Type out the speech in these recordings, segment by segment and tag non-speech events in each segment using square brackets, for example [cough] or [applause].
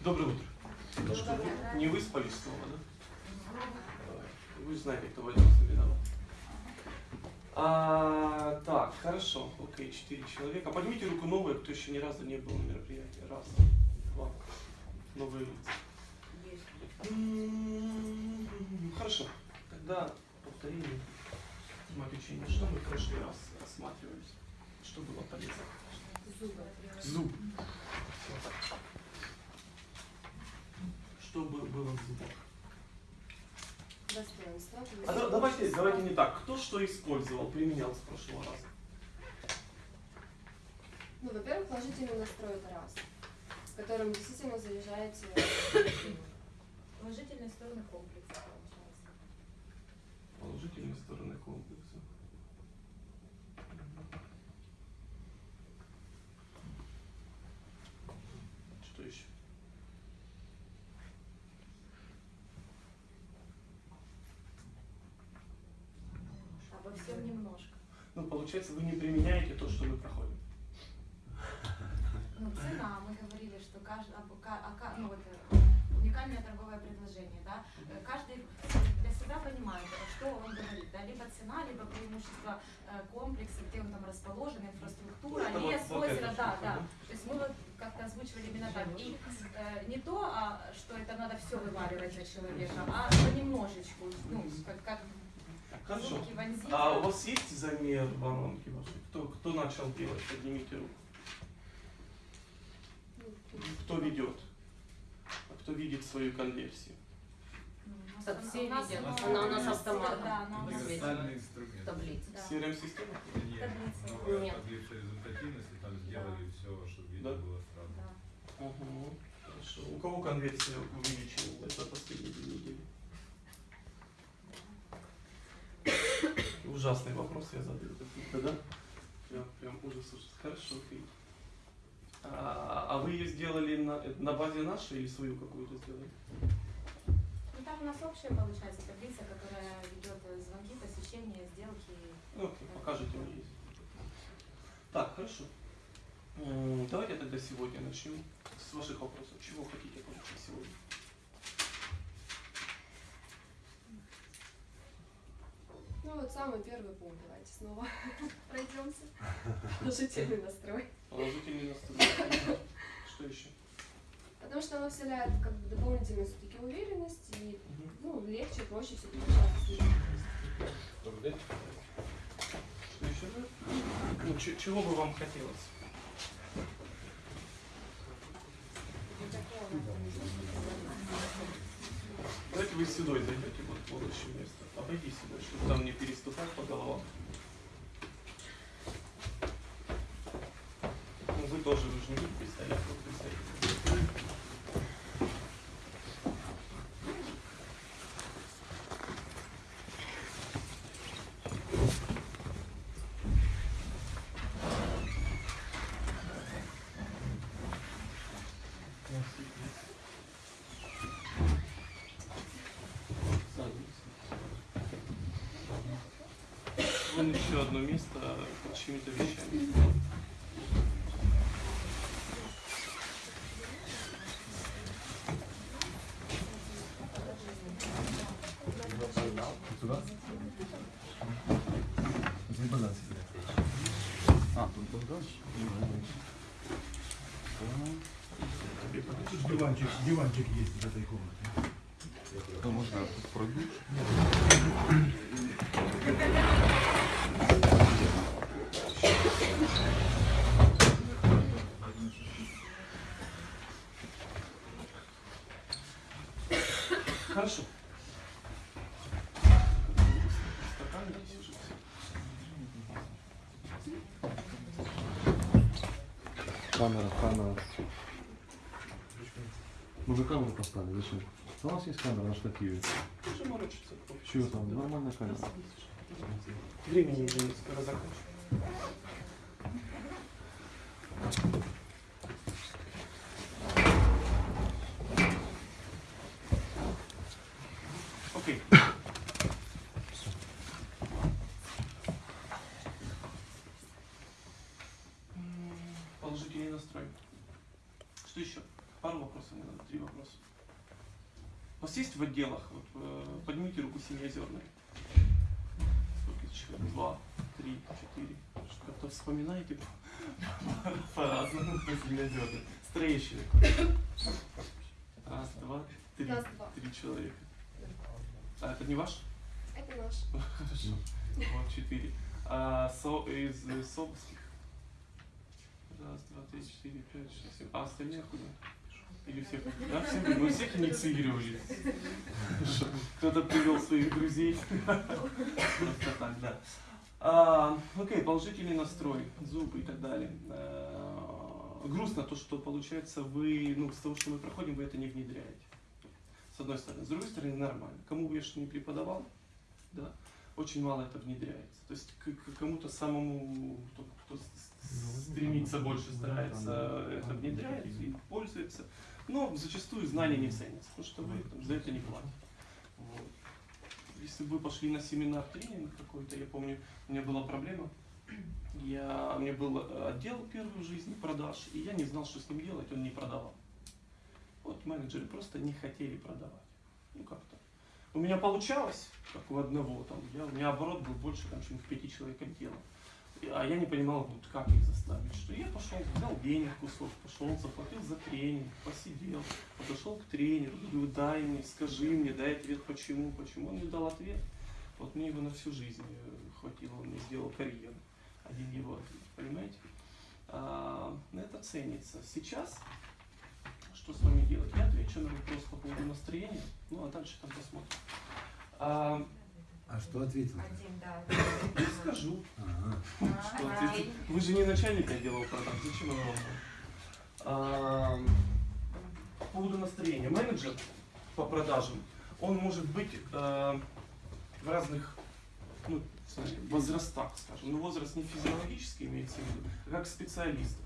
Доброе утро. Вы не выспались снова, да? Вы же знаете, кто возьмется виноват. А, так, хорошо. Окей, четыре человека. Поднимите руку новые, кто еще ни разу не был на мероприятии. Раз, два. Новые лица. М, Хорошо. Тогда повторение темы лечения. Что мы в прошлый раз рассматривались? Что было полезно? Зуб. Что бы- было в зубах? Достоинство. А да- давайте, давайте не так. Кто что использовал, применял с прошлого раза? Ну, во-первых, положительный настрой это раз, которым действительно заряжаете. Положительные стороны комплекса, получается. Положительные стороны комплекса. Что еще? Обо всем немножко. Ну, получается, вы не применяете то, что мы проходим. Ну, цена, мы говорили, что каждый, ну, вот, э, уникальное торговое предложение, да, Э, каждый для себя понимает, что он говорит, да, либо цена, либо преимущество э, комплекса, где он там расположен, инфраструктура, Это лес, вот- вот озеро, всё, да, да. То есть мы вот как-то озвучивали именно так. И э, не то, а, что это надо все вываливать за человека, а понемножечку, ну, как, как Хорошо. А у вас есть замер воронки вашей? Кто, кто начал делать? Поднимите руку. Ну, Кто ведет? А кто видит свою конверсию? Ну, все у нас видят. Она у нас автоматом Да, она у нас инструмент. таблица. Да. CRM-система? Нет, Таблица. Нет. таблицы результативности, там сделали все, чтобы видно Да. было сразу. Да. Угу. Хорошо. У кого конверсия увеличивалась за последние две недели? Ужасный вопрос я задаю. Да? Прям, прям ужас, ужас. Хорошо, окей. А, а вы ее сделали на, на базе нашей или свою какую-то сделали? Ну, там у нас общая получается таблица, которая ведет э, звонки, посещения, сделки. Ну, окей, покажите мне есть. Так, хорошо. Давайте тогда сегодня начнем с ваших вопросов. Чего хотите получить сегодня? Ну вот самый первый пункт, давайте снова [laughs] пройдемся. [laughs] Положительный настрой. Положительный настрой. Что еще? Потому что оно вселяет как бы дополнительную все-таки уверенность и ну, легче, проще с людьми. Что еще? Ну, чего бы вам хотелось? Давайте вы сюда зайдете, вот в следующее место. Обойди сюда, чтобы там не переступать по головам. Ну, вы тоже, вы же не будете стоять, вот вы. Вон еще одно место под чьими-то вещами. Сюда? Заебала себе. А, тут тогда? Диванчик, диванчик есть в этой комнате. Ну, можно пройду. Хорошо. Камера, камера. Мы же камеру поставили, зачем? У нас есть камера на штативе. Уже. Чего там? Нормальная камера. Времени уже не скоро закончим. Окей. М, Положительный настрой. Что еще? Пару вопросов, наверное, три вопроса. У вас есть в отделах, вот, э, руку семиозерные. Сколько человек? Два, три, четыре. Как-то вспоминаете по-разному по семиозерным. Строящие. Раз, два, три. Два. Три человека. А это не ваш? Это наш. Хорошо. Вот четыре. А со, из э, Собских? Раз, два, три, четыре, пять, шесть, семь. А остальные откуда? Или всех? Да, всем, мы всех инициировали. Кто-то привел своих друзей. Просто так, да. А, окей, положительный настрой, зубы и так далее. А, грустно то, что получается вы, ну, с того, что мы проходим, вы это не внедряете. С одной стороны. С другой стороны, нормально. Кому бы я что не преподавал, да, очень мало это внедряется. То есть к, кому-то самому, кто, кто с- стремится больше, старается, это внедряет и пользуется. Но зачастую знания не ценятся, потому что вы там, за это не платите. Вот. Если бы вы пошли на семинар тренинг какой-то, я помню, у меня была проблема. Я, у меня был э, отдел первый в жизни продаж, и я не знал, что с ним делать, он не продавал. Вот менеджеры просто не хотели продавать. Ну как-то. У меня получалось, как у одного, там, я, у меня оборот был больше, там, чем в пяти человек отдела. А я не понимал, вот, как их заставить. Что я пошел, взял денег кусок, пошел, заплатил за тренинг, посидел, подошел к тренеру, говорю, дай мне, скажи мне, дай ответ, почему, почему. Он мне дал ответ. Вот мне его на всю жизнь э, хватило, он мне сделал карьеру. Один его ответ, понимаете? А, это ценится. Сейчас что с вами делать? Я отвечу на вопрос по поводу настроения, ну а дальше там посмотрим. А, А что ответил? Один, да. скажу, Ага. что ответить. Вы же не начальник отдела продаж, зачем вам вопрос? А, по поводу настроения. Менеджер по продажам, он может быть э, в разных ну, возрастах, скажем. Но возраст не физиологический имеется в виду, а как специалист.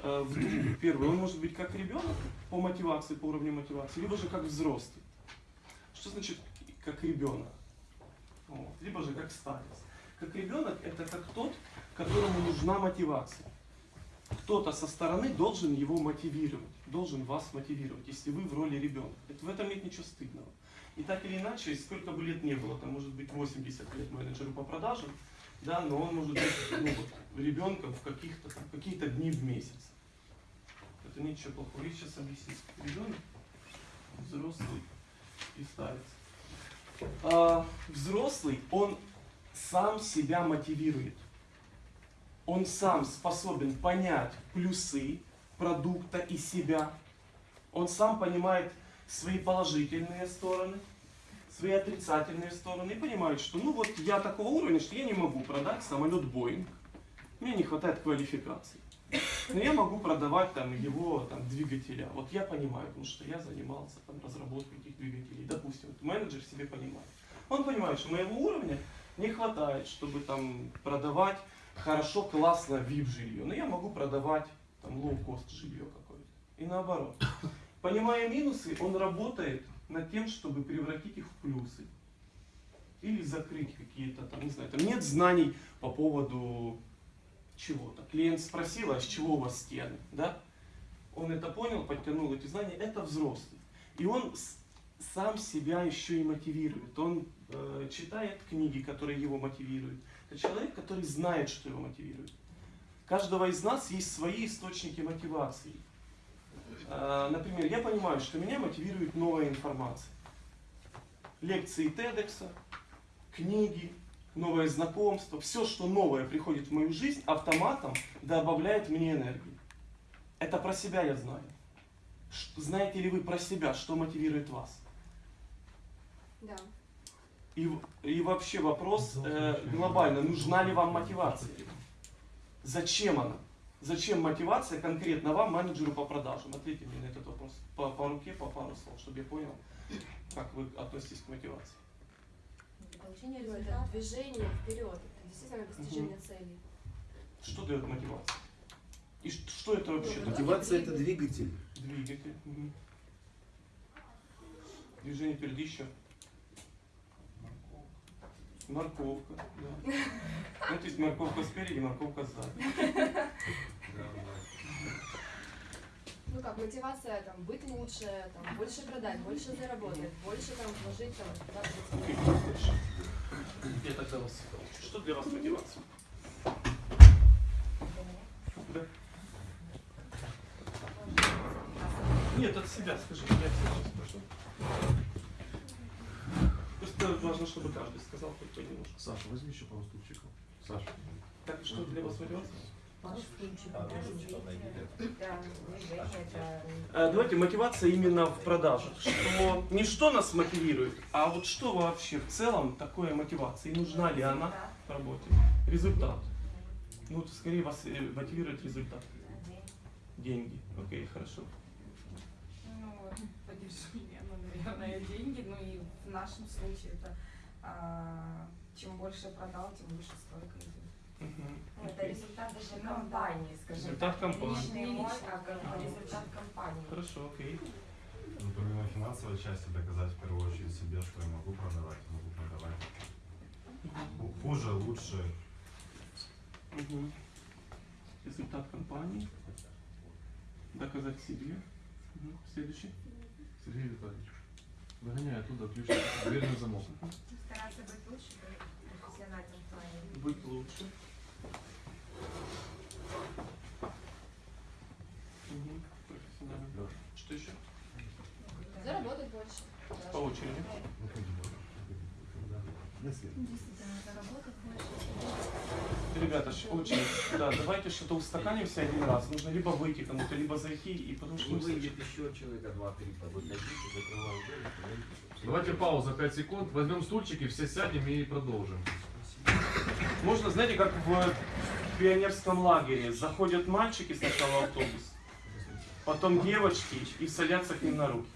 В двух. Первый, он может быть как ребенок по мотивации, по уровню мотивации, либо же как взрослый. Что значит как ребенок? Вот. Либо же как старец. Как ребенок это как тот, которому нужна мотивация. Кто-то со стороны должен его мотивировать, должен вас мотивировать, если вы в роли ребенка. Это, в этом нет ничего стыдного. И так или иначе, сколько бы лет не было, там может быть 80 лет менеджеру по продажам, да, но он может быть ну, вот, ребенком в каких-то какие-то дни в месяц. Это ничего плохого. Я сейчас объясню. Ребенок, взрослый и старец. А, взрослый, он сам себя мотивирует. Он сам способен понять плюсы продукта и себя. Он сам понимает свои положительные стороны, свои отрицательные стороны и понимает, что ну вот я такого уровня, что я не могу продать самолет Боинг. Мне не хватает квалификации. Но я могу продавать там его там, двигателя. Вот я понимаю, потому что я занимался там, разработкой этих двигателей. Допустим, вот менеджер себе понимает. Он понимает, что моего уровня не хватает, чтобы там продавать хорошо, классно VIP жилье. Но я могу продавать там low-cost жилье какое-то. И наоборот. Понимая минусы, он работает над тем, чтобы превратить их в плюсы. Или закрыть какие-то там, не знаю, там нет знаний по поводу чего-то. Клиент спросил, а с чего у вас стены, да? Он это понял, подтянул эти знания, это взрослый. И он сам себя еще и мотивирует. Он э, читает книги, которые его мотивируют. Это человек, который знает, что его мотивирует. Каждого из нас есть свои источники мотивации. Э, Например, я понимаю, что меня мотивирует новая информация. Лекции TEDx, книги, новое знакомство, все, что новое приходит в мою жизнь, автоматом добавляет мне энергию. Это про себя я знаю. Знаете ли вы про себя, что мотивирует вас? Да. И, и вообще вопрос э, глобально, нужна ли вам мотивация? Зачем она? Зачем мотивация конкретно вам, менеджеру по продажам? Ответьте мне на этот вопрос по, по руке, по пару слов, чтобы я понял, как вы относитесь к мотивации. Для получения Ну, это результата. движение вперед, это действительно достижение цели. Что дает мотивация? И что это вообще? Ну? Мотивация это двигатель. Двигатель. мгм. Движение впереди еще. Морковка, да. Ну, то есть морковка спереди, морковка сзади. Ну как мотивация там быть лучше, там больше продать, больше заработать, больше там вложить там. Я тогда вас Что для вас мотивация? Да. Нет, от себя скажи. Я сейчас спрошу. Просто важно, чтобы каждый сказал хоть понемножку. Саша, возьми еще пару стульчиков. Саша. Так, что для вас мотивация? Э, Давайте мотивация именно в продажах. Что не что нас мотивирует, а вот что вообще в целом такое мотивация и нужна ли она в работе? Результат. Ну, вот скорее вас э, мотивирует результат. Деньги. Окей, хорошо. Ну, ну, наверное, деньги. Ну и в нашем случае это а, чем больше продал, тем выше стойка Ну, Это результат даже Ну, компании, скажем Результат компании. Личный мой, а результат компании. Хорошо, окей. Ну, помимо финансовой части, доказать в первую очередь себе, что я могу продавать, могу продавать. Ху- Хуже, лучше. Мгм. Результат компании. Доказать себе. Мгм. Следующий. Сергей Витальевич. Выгоняй оттуда ключ, дверь на замок. Стараться быть лучше в профессиональном плане. Быть лучше. Профессионально. Что еще? Заработать больше. По очереди. Ребята, очень, да, давайте что-то устаканимся один раз. Нужно либо выйти кому-то, либо зайти, и потому что выйдет еще человека два-три, выходите, закрываем. Давайте пауза 5 секунд, возьмем стульчики, все сядем и продолжим. Можно, знаете, как в пионерском лагере. Заходят мальчики сначала в автобус, потом девочки и садятся к ним на руки.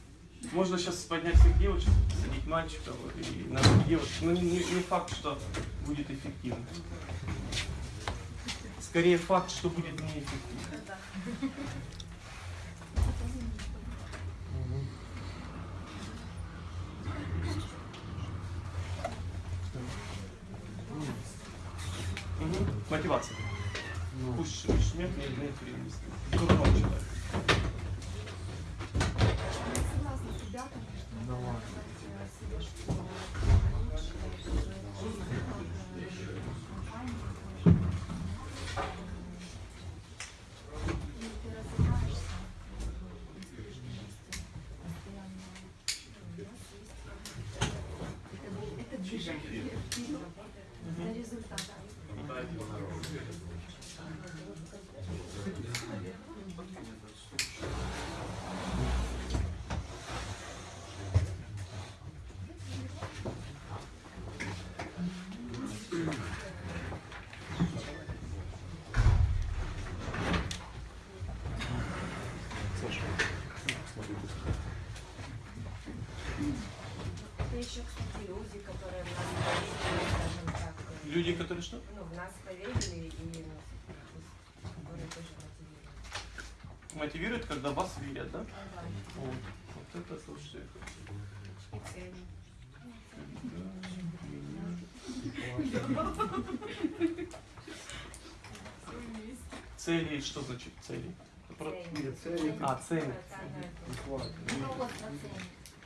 Можно сейчас поднять всех девочек, садить мальчиков и на руки девочек. Но не, не- не факт, что будет эффективно. Скорее факт, что будет неэффективно. Мотивация. Пусть пусть нет, нет, нет времени. Кто вам читает? Согласна с ребятами, что надо Давай. доказать э, себе, что лучше, лучше, И ты развиваешься, это движение, это результат. Это еще, кстати, люди, которые в нас поверили, скажем так. э, Люди, которые что? Ну, в нас поверили и ну, которые тоже мотивируют. Мотивирует, когда вас верят, да? Ну да, Вот, вот это слушай. и цели. Цели, что значит цели? Цели. А, цели. Социальная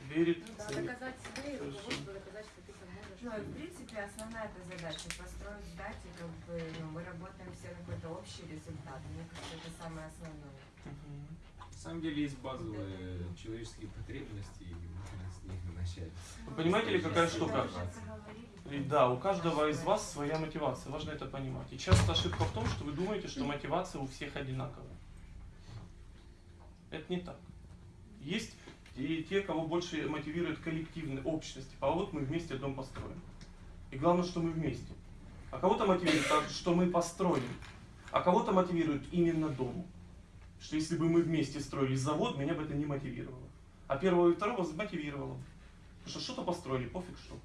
Верит Ну доказать себе и Хорошо. руководству доказать, что ты поможешь. Ну, в принципе, основная эта задача построить здать, и как бы, ну, мы работаем все на какой-то общий результат. Мне кажется, это самое основное. Мгм. На самом деле есть базовые человеческие потребности, и можно с них начать. Вы понимаете ли, какая штука? И да, у каждого из вас своя мотивация, важно это понимать. И часто ошибка в том, что вы думаете, что мотивация у всех одинаковая. Это не так. Есть и те, кого больше мотивирует коллективная общность. А вот мы вместе дом построим. И главное, что мы вместе. А кого-то мотивирует что мы построим. А кого-то мотивирует именно дом. Что если бы мы вместе строили завод, меня бы это не мотивировало. А первого и второго мотивировало. Потому что что-то построили, пофиг что.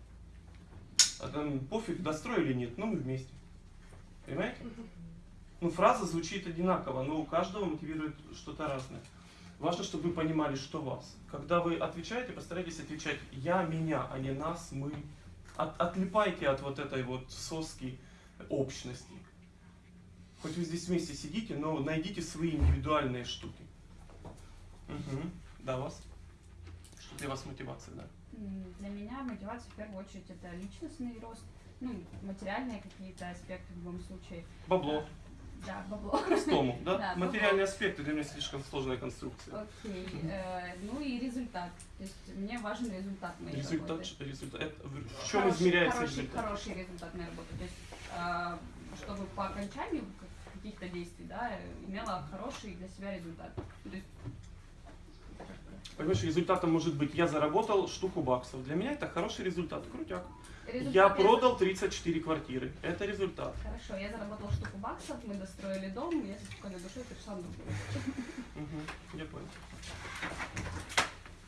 А там пофиг, достроили нет, но мы вместе. Понимаете? Ну, фраза звучит одинаково, но у каждого мотивирует что-то разное. Важно, чтобы вы понимали, что вас. Когда вы отвечаете, постарайтесь отвечать «я», «меня», а не «нас», «мы». От- отлипайте от вот этой вот соски общности. Хоть вы здесь вместе сидите, но найдите свои индивидуальные штуки. Угу. Да, вас? Что для вас мотивация, да? Для меня мотивация в первую очередь это личностный рост, ну, материальные какие-то аспекты в любом случае. Бабло. Да, бабло. [laughs] Простому, да? Да, Материальные аспекты для меня слишком сложная конструкция. Окей. Э, Ну и результат. То есть мне важен результат моей Результат, работы. результат. Это в чем Хороший- измеряется хороший, результат? Хороший результат моей работы. То есть, э, чтобы по окончанию каких-то действий, да, имела хороший для себя результат. То есть, Понимаешь, результатом может быть, я заработал штуку баксов. Для меня это хороший результат, крутяк. результат Я продал 34 квартиры. Это результат. Хорошо, я заработала штуку баксов, мы достроили дом, я со спокойной душой пришла другую. Угу, я понял.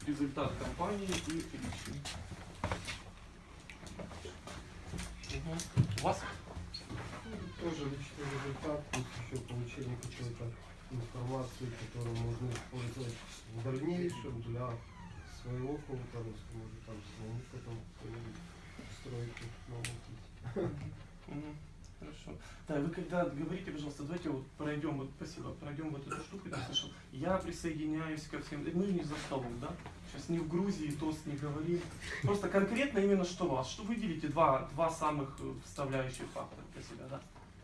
Результат компании и личный. Угу. У вас? Тоже личный результат, еще получение какой-то информации, которую можно использовать в дальнейшем для своего какого-то роста, может там самому потом путь. Мгм. Хорошо. Да, вы когда говорите, пожалуйста, давайте вот пройдем, вот, спасибо, пройдем вот эту штуку, я слышал. Я присоединяюсь ко всем, мы не за столом, да? Сейчас ни в Грузии тост не говорим. Просто конкретно именно что вас, что выделите два, два самых э, вставляющих фактора для себя, да?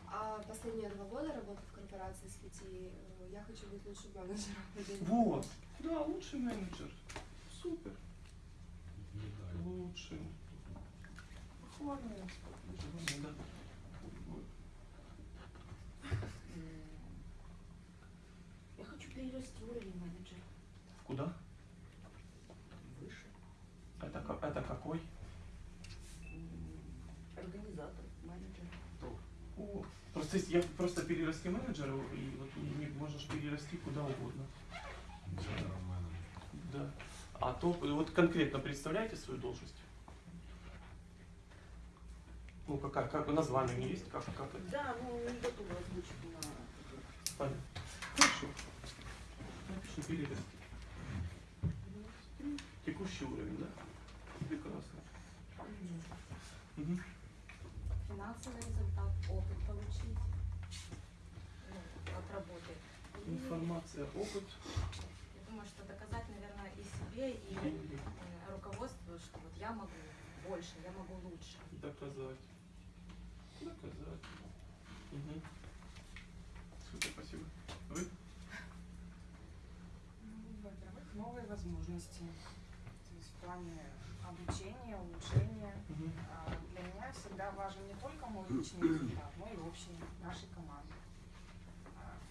А последние два года работы в корпорации с пяти, э, я хочу быть лучшим менеджером. Вот. Да, лучший менеджер. Супер. Лучший. Похвально. Я хочу перерасти уровень менеджера. Куда? Выше. Это, ка- это какой? Организатор, менеджер. О, просто если я просто перерасти менеджера, и вот не, не можешь перерасти куда угодно. Да. А то вот конкретно представляете свою должность? Ну, какая, как название у нее есть, как, как это? Да, ну не готова озвучить на... Понятно. Хорошо. Напишем перерасти. Текущий уровень, да? Прекрасно. Мгм. Финансовый результат, опыт получить работы. И Информация, опыт, Я думаю, что доказать, наверное, и себе, и э, руководству, что вот я могу больше, я могу лучше. Доказать. Доказать. Угу. Супер, спасибо. Вы? Ну, Во-первых, новые возможности. То есть в плане обучения, улучшения. А, Для меня всегда важен не только мой личный результат, но и общий нашей команды.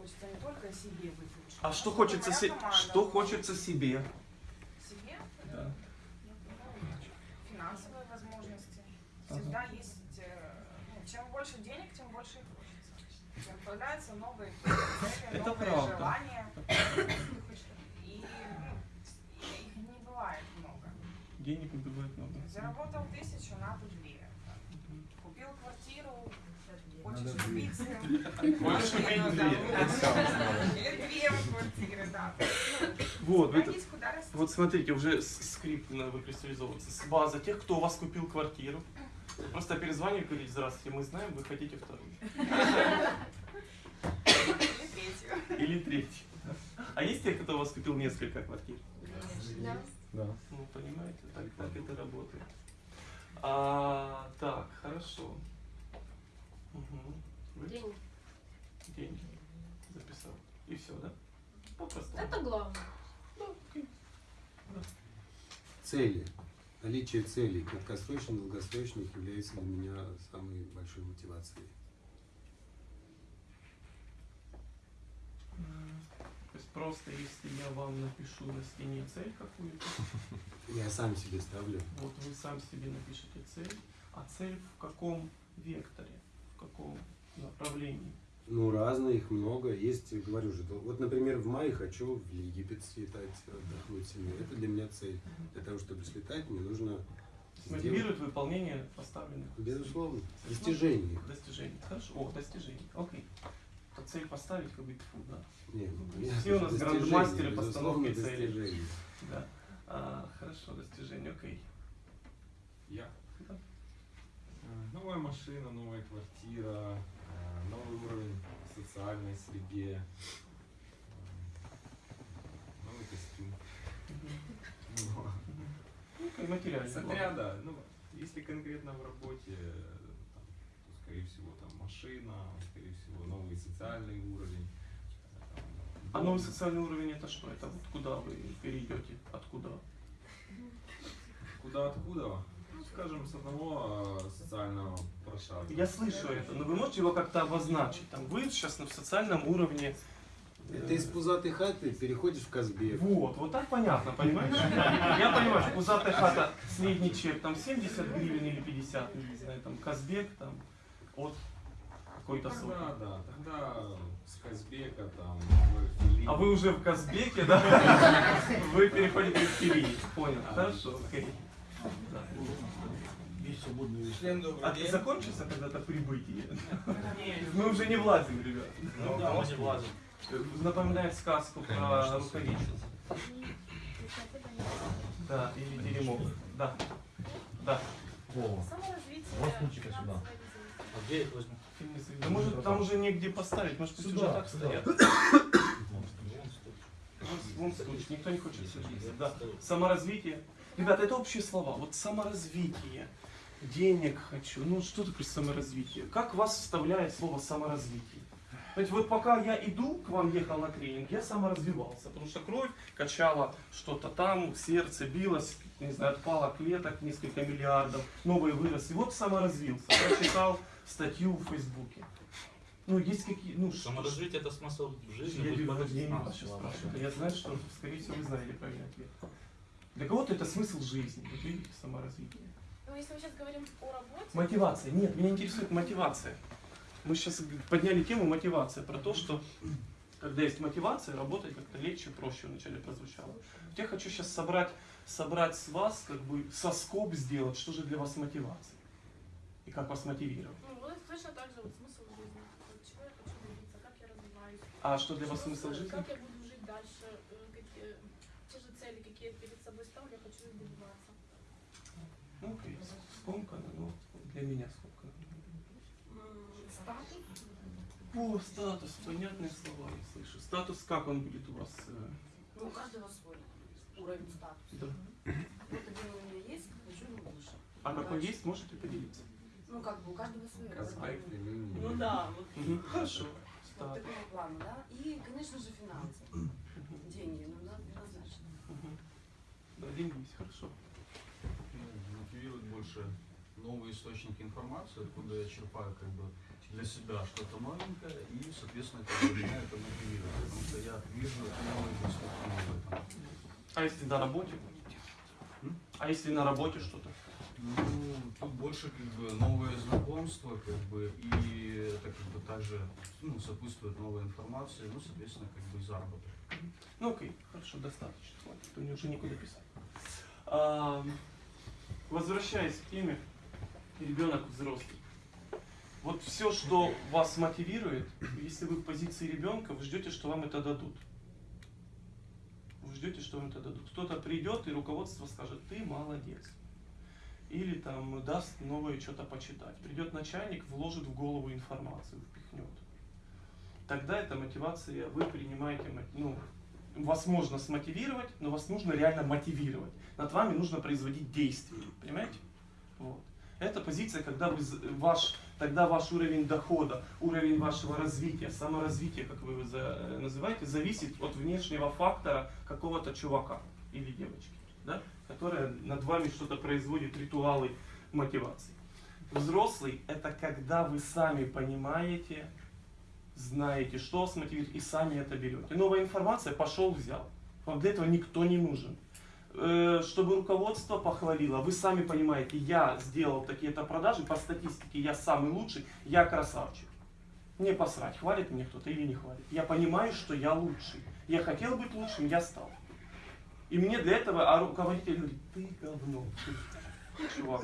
А, Хочется не только себе лучше. А что хочется, се- что хочется себе? себе? Да. Ну, Финансовые возможности. Всегда есть, э, ну, чем больше денег, тем больше и хочется. Появляются новые цели, Это новые правда. желания. И ну, их не бывает много. Денег не бывает много. Заработал тысячу, надо две. Мгм. Купил квартиру, Надо хочешь две. квартиры, да. Вот, это-. Вот смотрите, уже скрипт надо выкристаллизовываться. С база тех, кто у вас купил квартиру. Просто перезвонили и говорите, здравствуйте, мы знаем, вы хотите вторую. Или третью. Или третью. А есть те, кто у вас купил несколько квартир? Да. Да. Ну, понимаете, так, так это работает. А, так, хорошо. Угу. Деньги. Деньги. Записал. И все, да? Попросту. Это главное. Да, окей. Цели. Наличие целей, краткосрочных, долгосрочных, является для меня самой большой мотивацией. То есть просто если я вам напишу на стене цель какую-то, [laughs] Я сам себе ставлю. вот вы сам себе напишите цель, а цель в каком векторе, каком направлении? Ну, разные, их много. Есть, говорю же, то- вот, например, в мае хочу в Египет слетать, отдохнуть с семьей. Это для меня цель. Для того, чтобы слетать, мне нужно сделать, Мотивирует выполнение поставленных безусловно, достижений. достижений. Хорошо. О, достижений. Окей. То цель поставить, как бы фу, да. Не, ну, Все у нас грандмастеры постановки целей. Да. А, хорошо, достижение, окей. Я. Новая машина, новая квартира, э, новый уровень в социальной среде, э, новый костюм Ну, материально. Смотря, да, ну, если конкретно в работе, э, там, то, скорее всего, там машина, скорее всего, новый социальный уровень. там, А новый социальный уровень это что? Это вот куда вы перейдете? Откуда? Куда откуда? Ну, скажем, с одного э, социального прошарка. Я слышу это, но вы можете его как-то обозначить? Там вы сейчас на социальном уровне. э, Это из пузатой хаты переходишь в Казбек. Вот, вот так понятно, понимаешь? Я понимаю, что пузатая хата, средний чек, там 70 гривен или 50, не знаю, там Казбек, там от какой-то суммы. Тогда, да, тогда с Казбека там. А вы уже в Казбеке, да? Вы переходите в Кирии. Понял, хорошо, окей. Свободные Член добрый А ты закончится когда-то прибытие? Мы уже не влазим, ребят. Ну да, мы не влазим. Напоминает сказку про рукавицу. Да, или теремок. Да. Да. Вова, Саморазвитие. вот ключика сюда. А где я их возьму? Да может там уже негде поставить, может пусть уже Сюда, так стоят. [coughs] Вон стучит, никто не хочет садиться. Да. Саморазвитие. Ребята, это общие слова. Вот саморазвитие. Денег хочу. Ну что такое саморазвитие? Как вас вставляет слово саморазвитие? Знаете, вот пока я иду, к вам ехал на тренинг, я саморазвивался, потому что кровь качала что-то там, сердце билось, не знаю, отпало клеток несколько миллиардов, новые выросли. Вот саморазвился, прочитал статью в Фейсбуке. Ну, есть какие, ну, Саморазвитие это смысл жизни. я полезным. я не вас сейчас спрашиваю. Я знаю, что, скорее всего, вы знаете правильный ответ. Для кого-то это смысл жизни. Вот видите, саморазвитие. Ну, если мы сейчас говорим о работе, Мотивация. Нет, меня интересует мотивация. Мы сейчас подняли тему мотивация, про то, что когда есть мотивация, работать как-то легче, проще вначале прозвучало. Я хочу сейчас собрать, собрать с вас, как бы соскоб сделать, что же для вас мотивация. И как вас мотивировать. ну, вот точно так же вот смысл жизни. Вот чего я хочу добиться, как я развиваюсь. А что для вас смысл жизни? Как я буду жить дальше, э, какие, те же цели, какие я перед собой ставлю, я хочу их добиваться. Ну, окей, скомкано, но для меня скомкано. Статус. О, статус, понятные слова я слышу. Статус, как он будет у вас? э, Ну, у каждого свой уровень статуса. да. Вот один у меня есть, хочу его выше. А какой есть, можете поделиться? Ну, как бы у каждого свой уровень. Ну да, вот, Хорошо. вот такого плана, да. И, конечно же, финансы. Деньги, ну, да, однозначно. Да, деньги есть, хорошо. Больше новые источники информации, откуда я черпаю как бы для себя что-то новенькое, и, соответственно, как бы меня это мотивирует, потому что я вижу новые перспективы в этом. А если на работе? А если на работе что-то? Ну, тут больше как бы новые знакомства, как бы, и это как бы также ну, сопутствует новой информации, ну, соответственно, как бы заработок. Ну окей, хорошо, достаточно. Хватит, то мне уже некуда писать. Возвращаясь к теме ребенок взрослый. Вот все, что вас мотивирует, если вы в позиции ребенка, вы ждете, что вам это дадут. Вы ждете, что вам это дадут. Кто-то придет и руководство скажет, ты молодец. Или там даст новое что-то почитать. Придет начальник, вложит в голову информацию, впихнет. Тогда эта мотивация, вы принимаете, ну, вас можно смотивировать, но вас нужно реально мотивировать. Над вами нужно производить действия, понимаете? Вот. Это позиция, когда вы, ваш, тогда ваш уровень дохода, уровень вашего развития, саморазвития, как вы его за- э, называете, зависит от внешнего фактора какого-то чувака или девочки, да? которая над вами что-то производит, ритуалы мотивации. Взрослый – это когда вы сами понимаете, знаете, что вас мотивирует, и сами это берете. Новая информация, пошел, взял. Вам для этого никто не нужен. Э, Чтобы руководство похвалило, вы сами понимаете, я сделал такие-то продажи, по статистике я самый лучший, я красавчик. Не посрать, хвалит меня кто-то или не хвалит. Я понимаю, что я лучший. Я хотел быть лучшим, я стал. И мне для этого, а руководитель говорит, ты говно, чувак.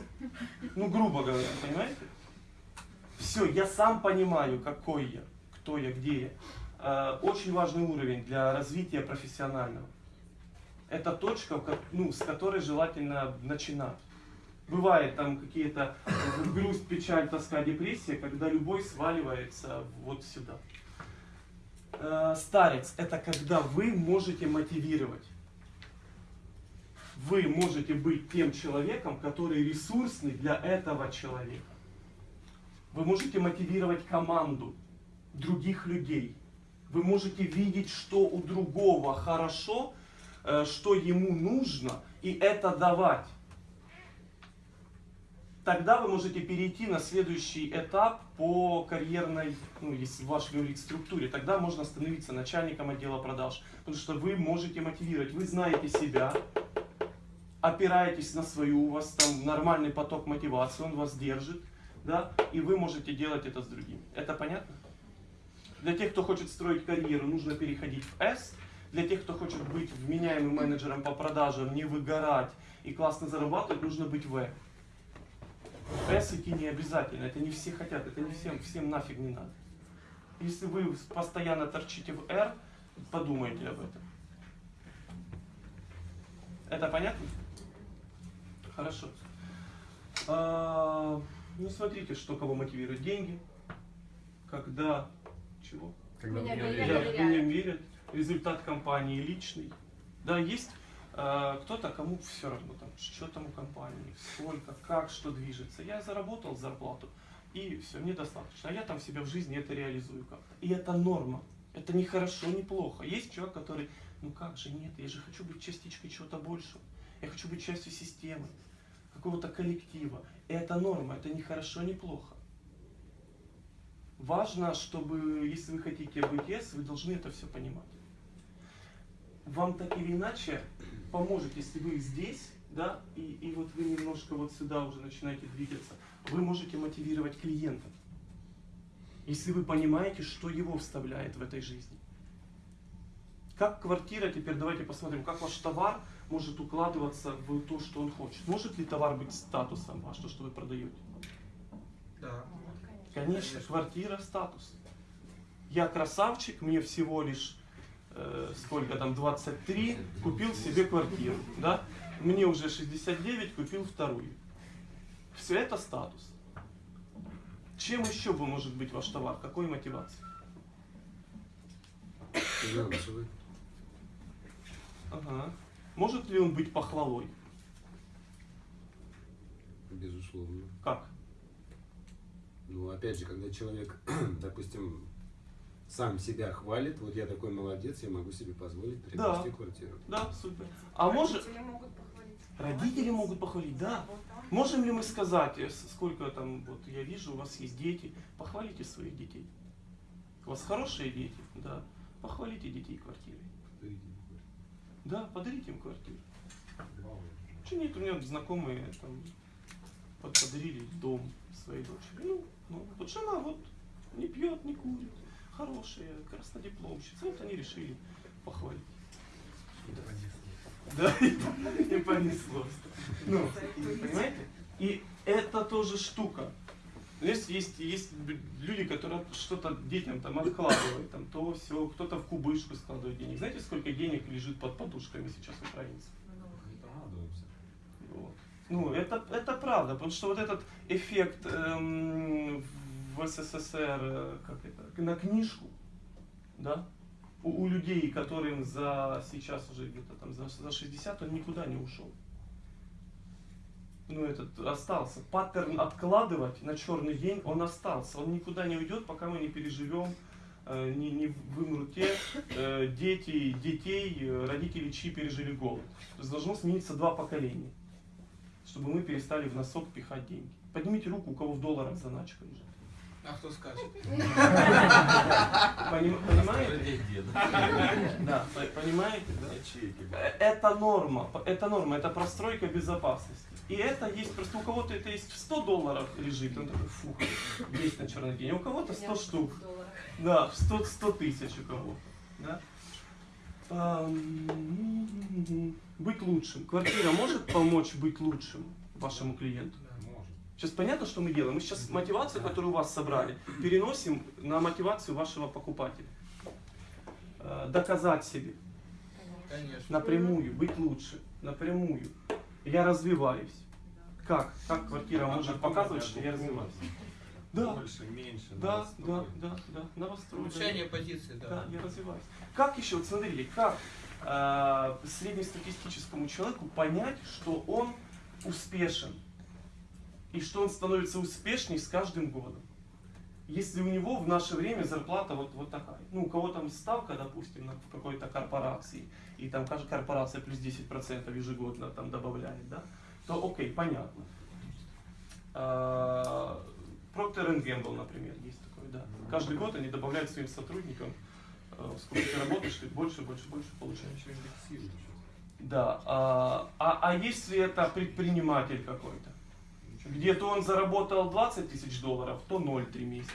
Ну, грубо говоря, понимаете? Все, я сам понимаю, какой я, кто я, где я. Э, Очень важный уровень для развития профессионального. Это точка, ну, с которой желательно начинать. Бывает там какие-то э, грусть, печаль, тоска, депрессия, когда любой сваливается вот сюда. Э, Старец – это когда вы можете мотивировать. вы можете быть тем человеком, который ресурсный для этого человека. Вы можете мотивировать команду других людей. Вы можете видеть, что у другого хорошо, э, что ему нужно, и это давать. Тогда вы можете перейти на следующий этап по карьерной, ну, если в вашей структуре. Тогда можно становиться начальником отдела продаж. Потому что вы можете мотивировать. Вы знаете себя, опираетесь на свою, у вас там нормальный поток мотивации, он вас держит, да, и вы можете делать это с другими. Это понятно? Для тех, кто хочет строить карьеру, нужно переходить в S. Для тех, кто хочет быть вменяемым менеджером по продажам, не выгорать и классно зарабатывать, нужно быть в. В S идти не обязательно, это не все хотят, это не всем, всем нафиг не надо. Если вы постоянно торчите в R, подумайте об этом. Это понятно? Хорошо. А, ну, смотрите, что кого мотивирует. Деньги. Когда... Чего? Когда Меня меня верят. в меня верят. Результат компании личный. Да, есть а, кто-то, кому все равно, там, что там у компании, сколько, как, что движется. Я заработал зарплату, и все, мне достаточно. А я там себя в жизни это реализую как-то. И это норма. Это не хорошо, не плохо. Есть человек, который, ну как же, нет, я же хочу быть частичкой чего-то большего. Я хочу быть частью системы, какого-то коллектива. И это норма, это не хорошо, не плохо. Важно, чтобы, если вы хотите быть yes, вы должны это все понимать. Вам так или иначе поможет, если вы здесь, да, и, и вот вы немножко вот сюда уже начинаете двигаться, вы можете мотивировать клиента. Если вы понимаете, что его вставляет в этой жизни. Как квартира, теперь давайте посмотрим, как ваш товар может укладываться в то, что он хочет. Может ли товар быть статусом ваш, то, что вы продаете? Да. Конечно, квартира статус. Я красавчик, мне всего лишь э, сколько там, 23, купил себе квартиру, да? Мне уже 69, купил вторую. Все это статус. Чем еще бы может быть ваш товар? Какой мотивацией? Финансовый. Ага. Может ли он быть похвалой? Безусловно. Как? Ну, опять же, когда человек, [clears throat] допустим, сам себя хвалит, вот я такой молодец, я могу себе позволить приобрести Да. квартиру. Да, супер. А может... Родители могут похвалить. Родители могут похвалить, да. Можем ли мы сказать, э, сколько там, вот я вижу, у вас есть дети, похвалите своих детей. У вас хорошие дети, да. Похвалите детей квартирой. Подарите мне квартиру. Да, подарите им квартиру. Вау. Почему нет, у меня знакомые там под- подарили дом своей дочери. Ну, ну, вот жена вот не пьет, не курит, хорошая, краснодипломщица. Вот они решили похвалить. Да, [laughs] и понеслось. Ну, понимаете? И это тоже штука. Есть, есть, есть люди, которые что-то детям там откладывают, там то все, кто-то в кубышку складывает денег. Знаете, сколько денег лежит под подушками сейчас украинцев? Ну, это, это правда, потому что вот этот эффект эм, в СССР, э, как это, на книжку, да, у, у людей, которым за сейчас уже где-то там за, за 60, он никуда не ушел. Ну, этот остался. Паттерн откладывать на черный день, он остался. Он никуда не уйдет, пока мы не переживем, э, не, не вымрут те э, дети, детей, э, родители, чьи пережили голод. То есть должно смениться два поколения чтобы мы перестали в носок пихать деньги. Поднимите руку, у кого в долларах заначка лежит. А кто скажет? Поним- понимаете? Да, по- понимаете, да? Э. Это норма, это норма, это простройка безопасности. И это есть, просто у кого-то это есть в 100 долларов лежит, он такой, фух, есть на черный день, а у кого-то 100 штук. Да, в 100, 100 тысяч у кого. Да? Быть лучшим. Квартира может помочь быть лучшим вашему клиенту? Сейчас понятно, что мы делаем? Мы сейчас мотивацию, которую у вас собрали, переносим на мотивацию вашего покупателя. Э, Доказать себе Конечно. напрямую, быть лучше, напрямую. Я развиваюсь. Как? Как квартира может показывать, что я развиваюсь? Да, Больше, меньше. да, да, да, да, да. Улучшение позиции, да. Да, я развиваюсь. Как еще, вот смотрите, как э, среднестатистическому человеку понять, что он успешен и что он становится успешней с каждым годом. Если у него в наше время зарплата вот, вот такая, ну у кого там ставка, допустим, на какой-то корпорации, и там каждая корпорация плюс 10% ежегодно там добавляет, да, то окей, понятно. А, Procter Gamble, например, есть такой, да. Каждый год они добавляют своим сотрудникам, э, сколько ты работаешь, ты больше, больше, больше получаешь. Да, а, а, а если это предприниматель какой-то, где-то он заработал 20 тысяч долларов, то 0,3 месяца.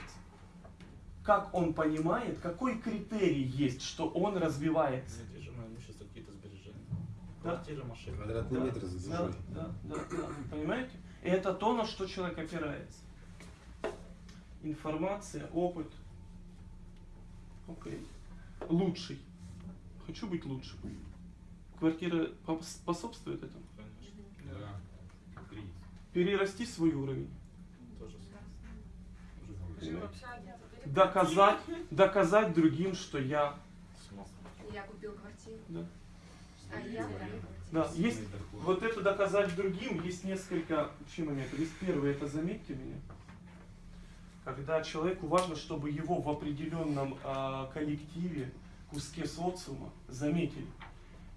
Как он понимает, какой критерий есть, что он развивается? Недвижимое имущество, какие-то сбережения. Да. Квартира, машина. Квадратный Да, метр. Да, да, да, да. Понимаете? И это то, на что человек опирается. Информация, опыт. Окей. Лучший. Хочу быть лучшим. Квартира пос- способствует этому. Да. Кризис. Перерасти свой уровень. Доказать, доказать другим, что я. смысл. Я купил квартиру. Да. А я. Да, есть вот это доказать другим, есть несколько вообще моментов. Есть первый, это заметьте меня. Когда человеку важно, чтобы его в определенном а, коллективе, куске социума заметили.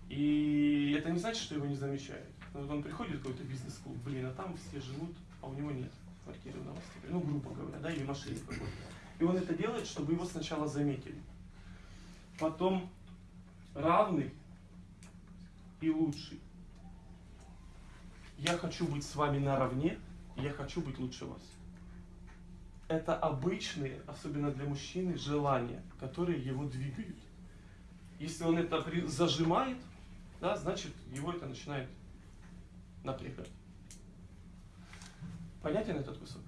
И это не значит, что его не замечают. Но вот он приходит в какой-то бизнес-клуб, блин, а там все живут, а у него нет квартиры в Новосибирске. Ну, грубо говоря, да, или машины какой-то. И он это делает, чтобы его сначала заметили. Потом равный и лучший. Я хочу быть с вами наравне, я хочу быть лучше вас. Это обычные, особенно для мужчины, желания, которые его двигают. Если он это зажимает, да, значит его это начинает напрягать. Понятен этот кусок?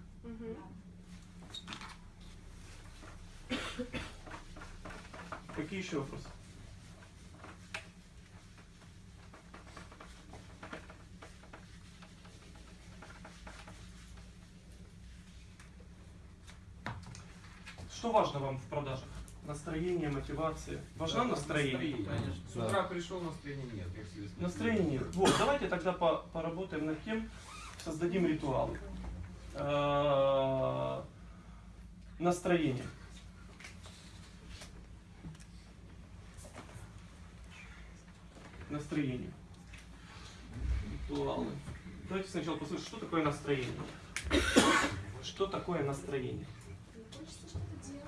Какие еще вопросы? Что важно вам в продажах? Настроение, мотивация. Важна Да, настроение? Конечно. С утра пришел, настроения нет. Настроения нет. Вот, давайте тогда по- поработаем над тем, создадим ритуалы. Э, Настроение. Настроение. Ритуалы. Давайте сначала послушаем, что такое настроение. Что такое настроение?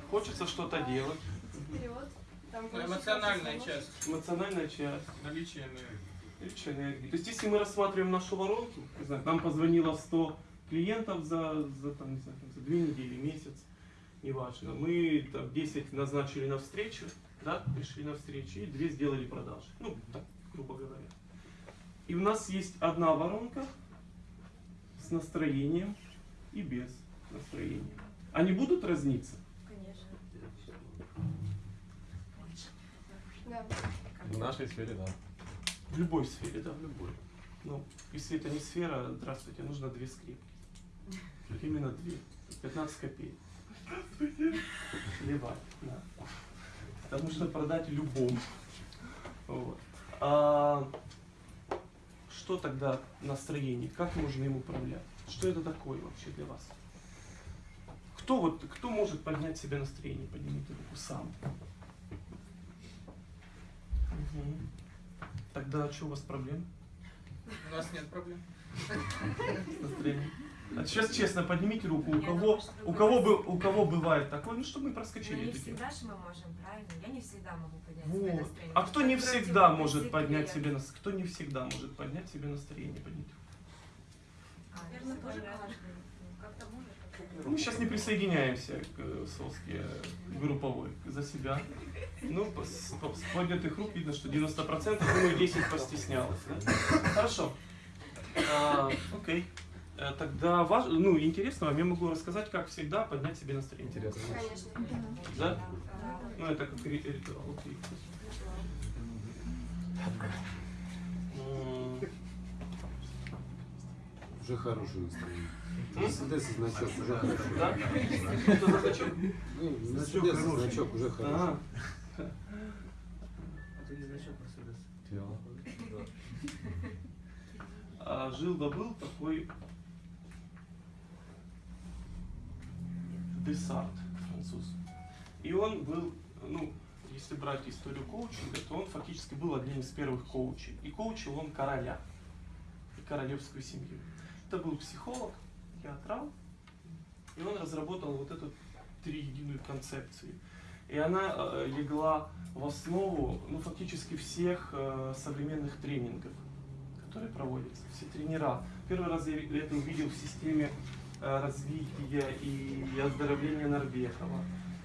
Хочется что-то делать. Вперед. Там Ну, Эмоциональная часть. Эмоциональная часть. Наличие энергии. Личная энергия. То есть если мы рассматриваем нашу воронку, не знаю, нам позвонило 100 клиентов за, за, там, не знаю, за две недели, месяц, неважно. Мы там, 10 назначили на встречу, да, пришли на встречу, и 2 сделали продажи. Ну, так, грубо говоря. И у нас есть одна воронка с настроением и без настроения. Они будут разниться? Конечно. Да. В нашей сфере, да. В любой сфере, да, в любой. Ну, если это не сфера, здравствуйте, нужно две скрипки. Именно две. 15 копеек. Сливать, да. Это нужно продать любому. Вот. А, что тогда настроение? Как можно им управлять? Что это такое вообще для вас? Кто вот, кто может поднять себе настроение? Поднимите руку сам. Мгм. Тогда что у вас проблем У нас нет проблем. с настроением? А сейчас честно, поднимите руку, у кого, у кого, бы, у кого бывает такое, ну чтобы мы Ну, проскочили не эту тему. всегда же мы можем, правильно? Я не всегда могу поднять себе Вот. настроение. А кто не всегда может поднять себе нас- кто не всегда может поднять себе настроение? Руку. А, Наверное, ну, тоже каждый. Ну, Как-то может, как-то Мы сейчас не присоединяемся к э, соске э, групповой за себя. Ну, по- с, с поднятых рук видно, что 90%, думаю, 10 постеснялось. да? Хорошо. А, окей. Э, Тогда важ... ну, интересно вам, я могу рассказать, как всегда поднять себе настроение. Интересно. Конечно. Да? Ну, это как ри- ритуал. окей. Уже хорошее настроение. Мерседес и значок уже хорошо. Да? Что за значок? Ну, Мерседес и значок уже хорошо. А, ты не значок Мерседес. Тело. А, жил да был такой Десарт, француз. И он был, ну, если брать историю коучинга, то он фактически был одним из первых коучей. И коучил он короля и королевскую семью. Это был психолог, театрал, и он разработал вот эту триединую концепцию. И она э, легла в основу, ну, фактически всех э, современных тренингов, которые проводятся. Все тренера. Первый раз я это увидел в системе э, развития и оздоровления Норвегова.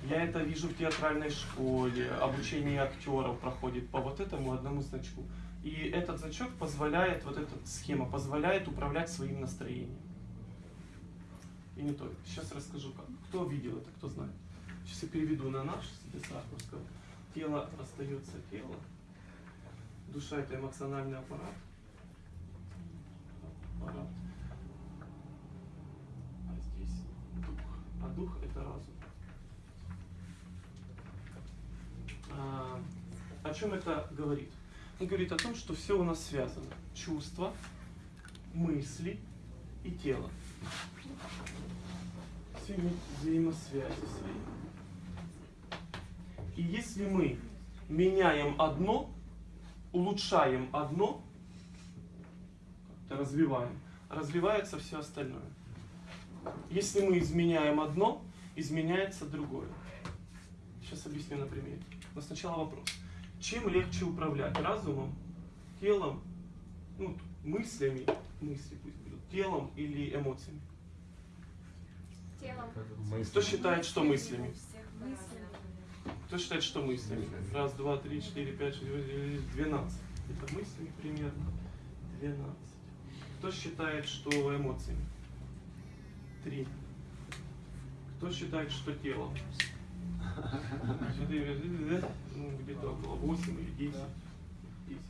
Я это вижу в театральной школе, обучение актеров проходит по вот этому одному значку. И этот значок позволяет, вот эта схема позволяет управлять своим настроением. И не только. Сейчас расскажу как. Кто видел это, кто знает. Сейчас я переведу на наш с Десарковского. Тело остается тело. Душа это эмоциональный аппарат. Аппарат. А здесь дух. А дух это разум. А, о чем это говорит? Он говорит о том, что все у нас связано. Чувства, мысли и тело. Все имеют взаимосвязи свои. И если мы меняем одно, улучшаем одно, развиваем, развивается все остальное. Если мы изменяем одно, изменяется другое. Сейчас объясню на примере. Но сначала вопрос. Чем легче управлять? Разумом, телом, ну, мыслями, мысли пусть будут, телом или эмоциями? Телом. Кто считает, что мыслями? Кто считает, что мыслями? Раз, два, три, четыре, пять, шесть, двенадцать. Это мыслями примерно. Двенадцать. Кто считает, что эмоциями? Три. Кто считает, что телом? Четыре, ну, где-то около 8 или 10. 10.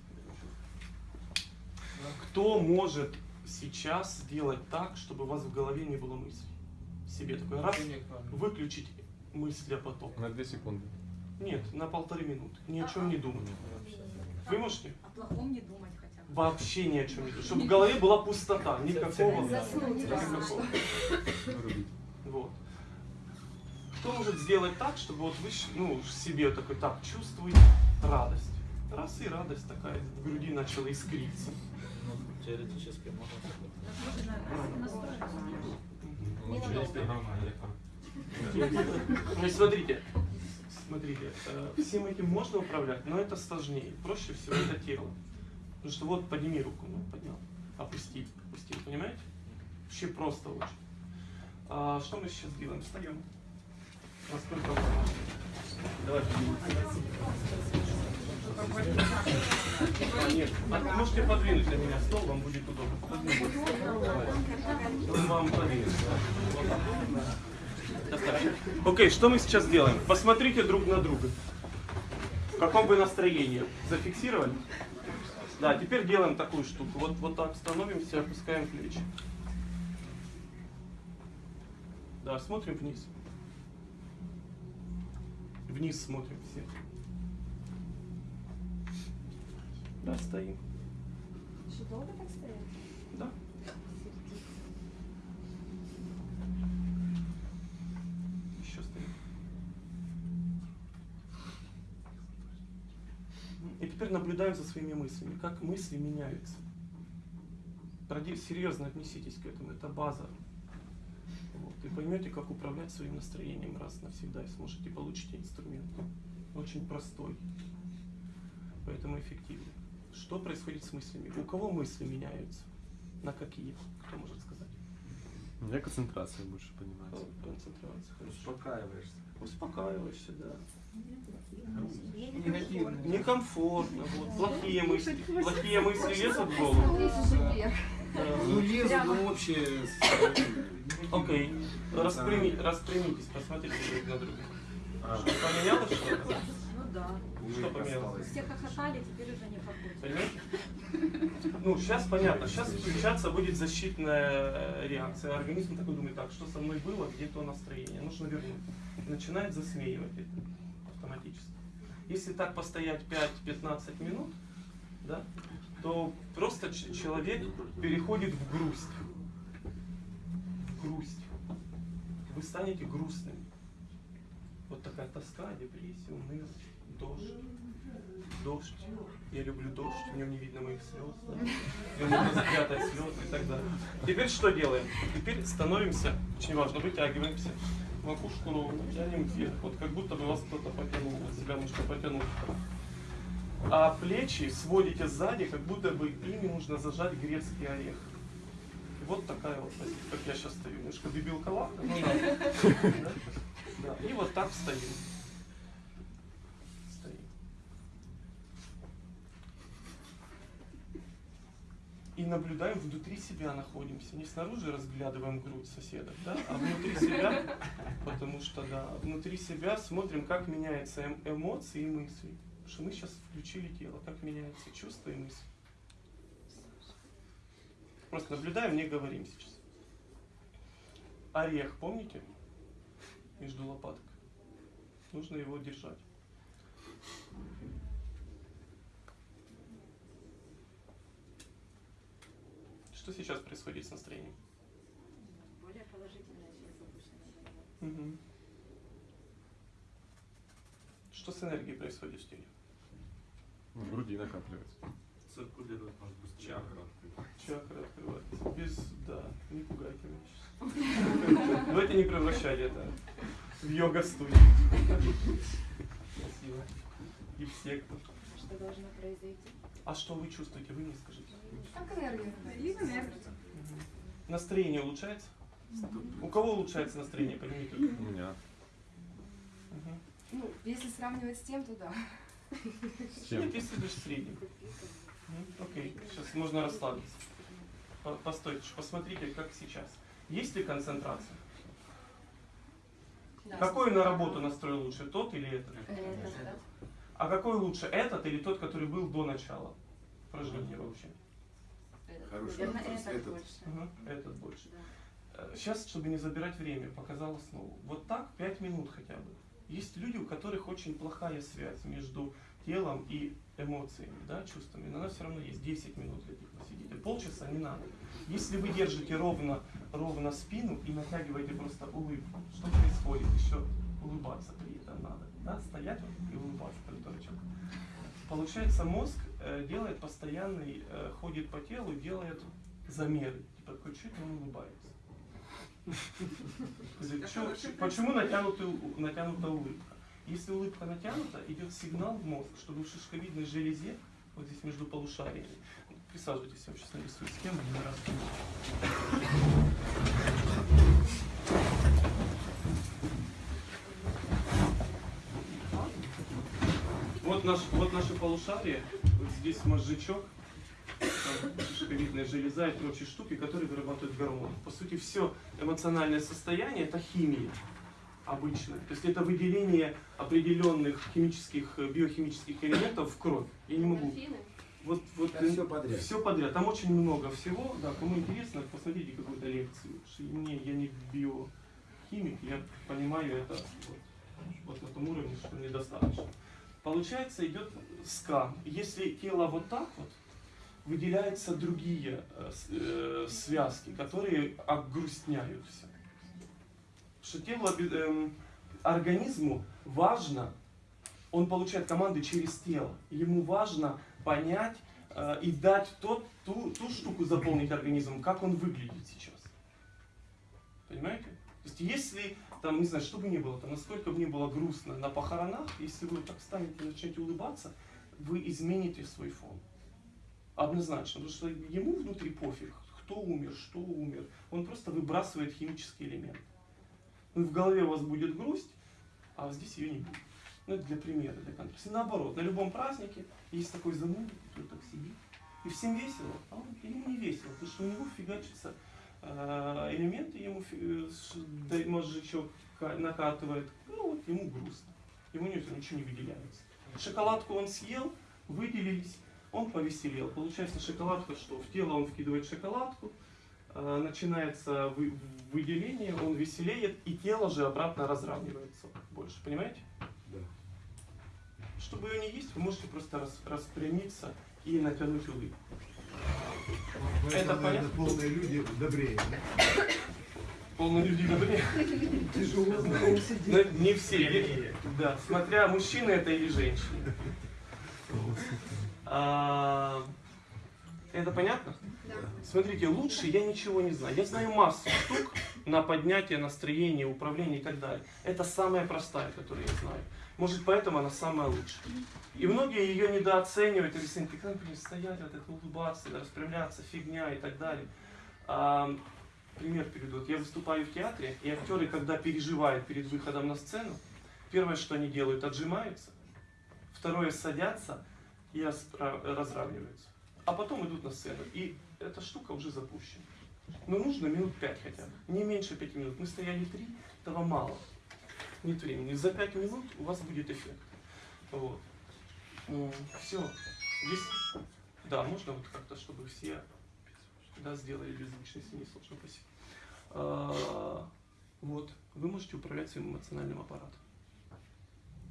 Кто может сейчас сделать так, чтобы у вас в голове не было мыслей? Себе такой раз, выключить мыслепоток. На 2 секунды. Нет, на полторы минуты. Ни о чем не думать. Вы можете? О плохом не думать хотя бы. Вообще ни о чем не думать. Чтобы в голове была пустота. Никакого. Никакого. Вот. Кто может сделать так, чтобы вот вы ну, себе такой, так, чувствуете радость. Раз и радость такая в груди начала искриться. Ну, теоретически можно Ну, [laughs] и смотрите, смотрите, э, всем этим можно управлять, но это сложнее. Проще всего это тело. Потому что вот подними руку, ну поднял, опусти, опусти, понимаете? Вообще просто очень. А что мы сейчас делаем? Встаем. Насколько нет, а можете подвинуть для меня стол, вам будет удобно. Вам подвинуть. Окей, что мы сейчас делаем? Посмотрите друг на друга. В каком вы настроении? Зафиксировали? Да, теперь делаем такую штуку. Вот, вот так становимся, опускаем плечи. Да, смотрим вниз. Вниз смотрим все. Да, стоим. Еще долго так стоять? Да. Еще стоим. И теперь наблюдаем за своими мыслями, как мысли меняются. Серьезно отнеситесь к этому, это база. Вот. И поймете, как управлять своим настроением раз навсегда и сможете получить инструмент. Очень простой, поэтому эффективный. Что происходит с мыслями? У кого мысли меняются? На какие? Кто может сказать? У меня концентрация больше понимается. Концентрация. хорошо. Успокаиваешься. Успокаиваешься, да. Негативно. Некомфортно, вот. Плохие мысли. Плохие мысли лезут в голову. Ну, лезут, ну, вообще... Окей. Распрями- распрямитесь, посмотрите друг на друга. Что, поменялось что-то? Ну да. Что поменялось? Все хохотали, теперь уже не. Понимаете? [laughs] Ну, сейчас понятно. Сейчас включаться будет защитная э, реакция. Организм такой думает, так, что со мной было, где то настроение, нужно вернуть. И начинает засмеивать это автоматически. Если так постоять 5-15 минут, да, то просто человек переходит в грусть. В грусть. Вы станете грустными. Вот такая тоска, депрессия, унылость, дождь. Дождь. Я люблю дождь, в нем не видно моих слез. Да? Можно спрятать слезы и так далее. Теперь что делаем? Теперь становимся, очень важно, вытягиваемся. Макушку ровно, тянем вверх. Вот как будто бы вас кто-то потянул, вот себя немножко потянул. А плечи сводите сзади, как будто бы ими нужно зажать грецкий орех. Вот такая вот позиция, как я сейчас стою. Немножко дебилковато, но надо. Да? [laughs] Да. И вот так. Стоим. И наблюдаем, внутри себя находимся. Не снаружи разглядываем грудь соседа, да, а внутри себя, [laughs] потому что, да, внутри себя смотрим, как меняются эм- эмоции и мысли. Потому что мы сейчас включили тело, как меняются чувства и мысли. Просто наблюдаем, не говорим сейчас. Орех, помните? Между лопаток. Нужно его держать. Что сейчас происходит с настроением? Более положительная часть обычно. Мгм. Что с энергией происходит в теле? В груди накапливается. Циркулирует, может быть, чакра. Чакра открывается. Без, да, не пугайте меня сейчас. Давайте не превращать это в йога-студию. Спасибо. И в секту. Что должно произойти? А что вы чувствуете? Вы мне скажите. Как энергия? Энергия. Настроение улучшается? У кого улучшается настроение? Поднимите руку. У меня. Ну, если сравнивать с тем, то да. С чем? Нет, если лишь средний. М, Окей, сейчас можно расслабиться. По- Постойте, посмотрите, как сейчас. Есть ли концентрация? Да. Какой на работу настрой лучше, тот или этот? Это, да. А какой лучше, этот или тот, который был до начала упражнения вообще? Хороший Наверное, вопрос. этот Этот. больше. Мгм, Этот больше. Да. Сейчас, чтобы не забирать время, показал основу. Вот так 5 минут хотя бы. Есть люди, у которых очень плохая связь между телом и эмоциями, да, чувствами, но она все равно есть. 10 минут для них посидите. Полчаса не надо. Если вы держите ровно, ровно спину и натягиваете просто улыбку, что происходит? Еще улыбаться при этом надо. Да? Стоять и улыбаться, как дурачок. Получается, мозг э, делает постоянный, э, ходит по телу, делает замеры. Типа, такой, это он улыбается? Говорит, «Чё- чё- Почему натянута улыбка? Если улыбка натянута, идет сигнал в мозг, чтобы в шишковидной железе, вот здесь между полушариями, присаживайтесь, я вам сейчас нарисую схему, не раз. Вот, наш, вот наше полушарие, вот здесь мозжечок, шишковидная железа и прочие штуки, которые вырабатывают гормоны. По сути, все эмоциональное состояние это химия обычная. То есть это выделение определенных химических, э, биохимических элементов в кровь. Я не могу. Вот, вот Да, всё подряд. Все подряд. Там очень много всего. Да, кому интересно, посмотрите какую-то лекцию. Мне, я не биохимик, я понимаю это вот, вот на том уровне, что недостаточно. Получается, идет ска. Если тело вот так вот, выделяются другие э, э, связки, которые огрустняют все. Что телу, оби- эм, организму важно, он получает команды через тело. Ему важно понять э, и дать тот, ту, ту штуку заполнить организмом, как он выглядит сейчас. Понимаете? То есть если, там, не знаю, что бы ни было, там, насколько бы ни было грустно на похоронах, если вы так встанете и начнете улыбаться, вы измените свой фон. Однозначно, потому что ему внутри пофиг, кто умер, что умер. Он просто выбрасывает химический элемент. Ну, в голове у вас будет грусть, а здесь ее не будет. Ну, это для примера, для контраста. И наоборот, на любом празднике есть такой зануда, который так сидит, и всем весело, а он, ему не весело, потому что у него фигачатся э, элементы, ему э, мозжечок ка- накатывает, ну вот ему грустно, ему ничего не выделяется. Шоколадку он съел, выделились, он повеселел. Получается шоколадка что? В тело он вкидывает шоколадку, э, начинается вы- выделение, он веселеет, и тело же обратно разравнивается больше. Понимаете? Да. Чтобы ее не есть, вы можете просто рас- распрямиться и натянуть улыбку. Поэтому, Это наверное, понятно? полные люди добрее. Полные люди добрее. Тяжело. Но не все. Да, смотря мужчина это или женщина. А, Это понятно? Да. Смотрите, лучше я ничего не знаю. Я знаю массу штук на поднятие настроения, управление и так далее. Это самая простая, которую я знаю. Может, поэтому она самая лучшая. И многие ее недооценивают, и говорят, ты как блин, стоять, вот это улыбаться, распрямляться, фигня и так далее. А, пример приведу. Вот я выступаю в театре, и актеры, когда переживают перед выходом на сцену, первое, что они делают, отжимаются, второе, садятся и разравниваются. А потом идут на сцену. И эта штука уже запущена. Но нужно минут пять хотя бы. Не меньше пяти минут. Мы стояли три, этого мало. Нет времени. За пять минут у вас будет эффект. Вот. Все. Здесь, да, можно вот как-то, чтобы все да, сделали беззвучно, если не сложно, спасибо. А, вот. Вы можете управлять своим эмоциональным аппаратом.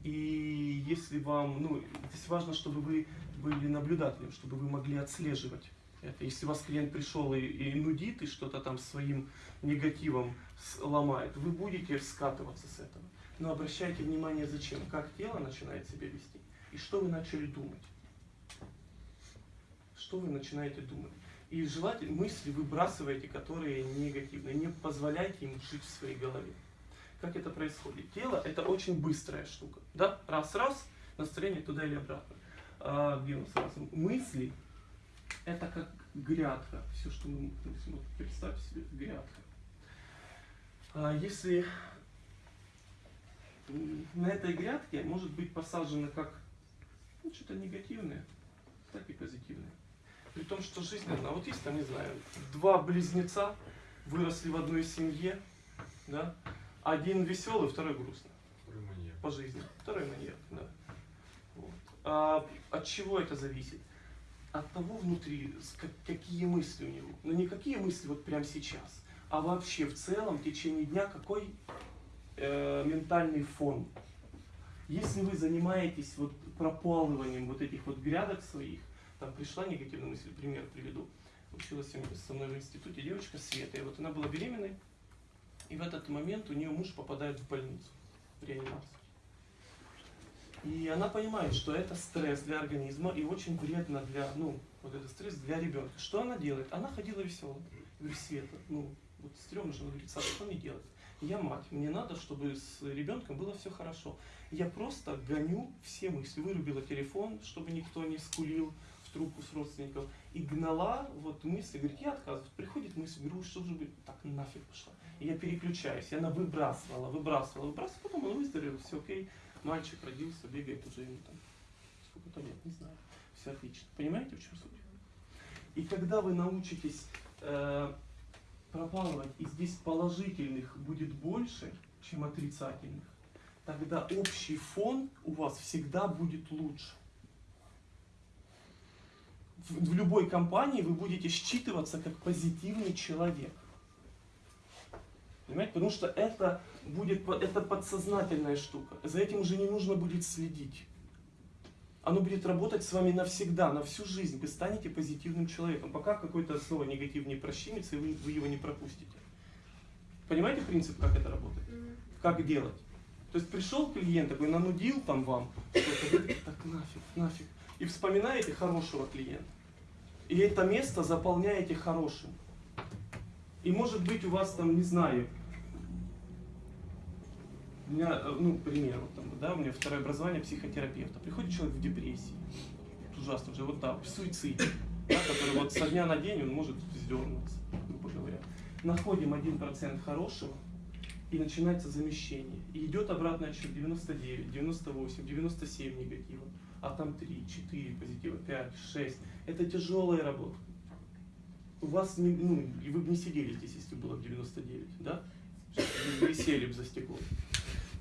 И если вам, ну, здесь важно, чтобы вы были наблюдателем, чтобы вы могли отслеживать это. Если у вас клиент пришел и, и нудит, и что-то там своим негативом ломает, вы будете скатываться с этого. Но обращайте внимание, зачем, как тело начинает себя вести, и что вы начали думать. Что вы начинаете думать. И желательно мысли выбрасывайте, которые негативные. Не позволяйте им жить в своей голове. Как это происходит? Тело это очень быстрая штука. Да? Раз-раз, настроение туда или обратно. А, где у нас раз? Мысли это как грядка. Все, что мы мыслим. Вот представьте себе грядка. А, если на этой грядке может быть посажено как ну, что-то негативное, так и позитивное. При том, что жизнь одна. Вот есть там, не знаю, два близнеца выросли в одной семье, да? Один веселый, второй грустный. Второй маньяк. По жизни. Второй маньяк, да. Вот. А от чего это зависит? От того внутри, какие мысли у него. Но не какие мысли вот прямо сейчас, а вообще в целом в течение дня какой э, ментальный фон. Если вы занимаетесь вот пропалыванием вот этих вот грядок своих, там пришла негативная мысль, пример приведу. Училась со мной в институте девочка Света, и вот она была беременной, и в этот момент у нее муж попадает в больницу, в реанимацию. И она понимает, что это стресс для организма и очень вредно для, ну, вот этот стресс для ребенка. Что она делает? Она ходила веселая. Я Света, ну, вот стрёмно же, она говорит, Саша, что мне делать? Я мать, мне надо, чтобы с ребенком было все хорошо. Я просто гоню все мысли. Вырубила телефон, чтобы никто не скулил в трубку с родственников. И гнала вот мысли, говорит, я отказываюсь. Приходит мысль, говорю, что же так нафиг пошла. И я переключаюсь, и она выбрасывала, выбрасывала, выбрасывала, потом он выздоровел, все окей. Мальчик родился, бегает уже ему там сколько-то лет, не знаю. Все отлично. Понимаете, в чем суть? И когда вы научитесь э, пропалывать, и здесь положительных будет больше, чем отрицательных, тогда общий фон у вас всегда будет лучше. В, в любой компании вы будете считываться как позитивный человек. Понимаете? Потому что это будет это подсознательная штука. За этим уже не нужно будет следить. Оно будет работать с вами навсегда, на всю жизнь. Вы станете позитивным человеком. Пока какой-то снова негатив не прощемится, и вы, вы его не пропустите. Понимаете принцип, как это работает? Как делать? То есть пришел клиент, такой нанудил там вам, так нафиг, нафиг. И вспоминаете хорошего клиента. И это место заполняете хорошим. И может быть у вас там, не знаю, у меня, э, ну, пример, вот там, да, у меня второе образование психотерапевта. Приходит человек в депрессии, ужасно уже, вот да, в суициде, да, который вот со дня на день он может вздернуться, грубо говоря. Находим 1% хорошего, и начинается замещение. И идет обратный отсчет 99, 98, 97 негатива, а там 3, 4 позитива, 5, 6. Это тяжелая работа. У вас, не, ну, и вы бы не сидели здесь, если было бы 99, да? Вы висели бы за стеклом.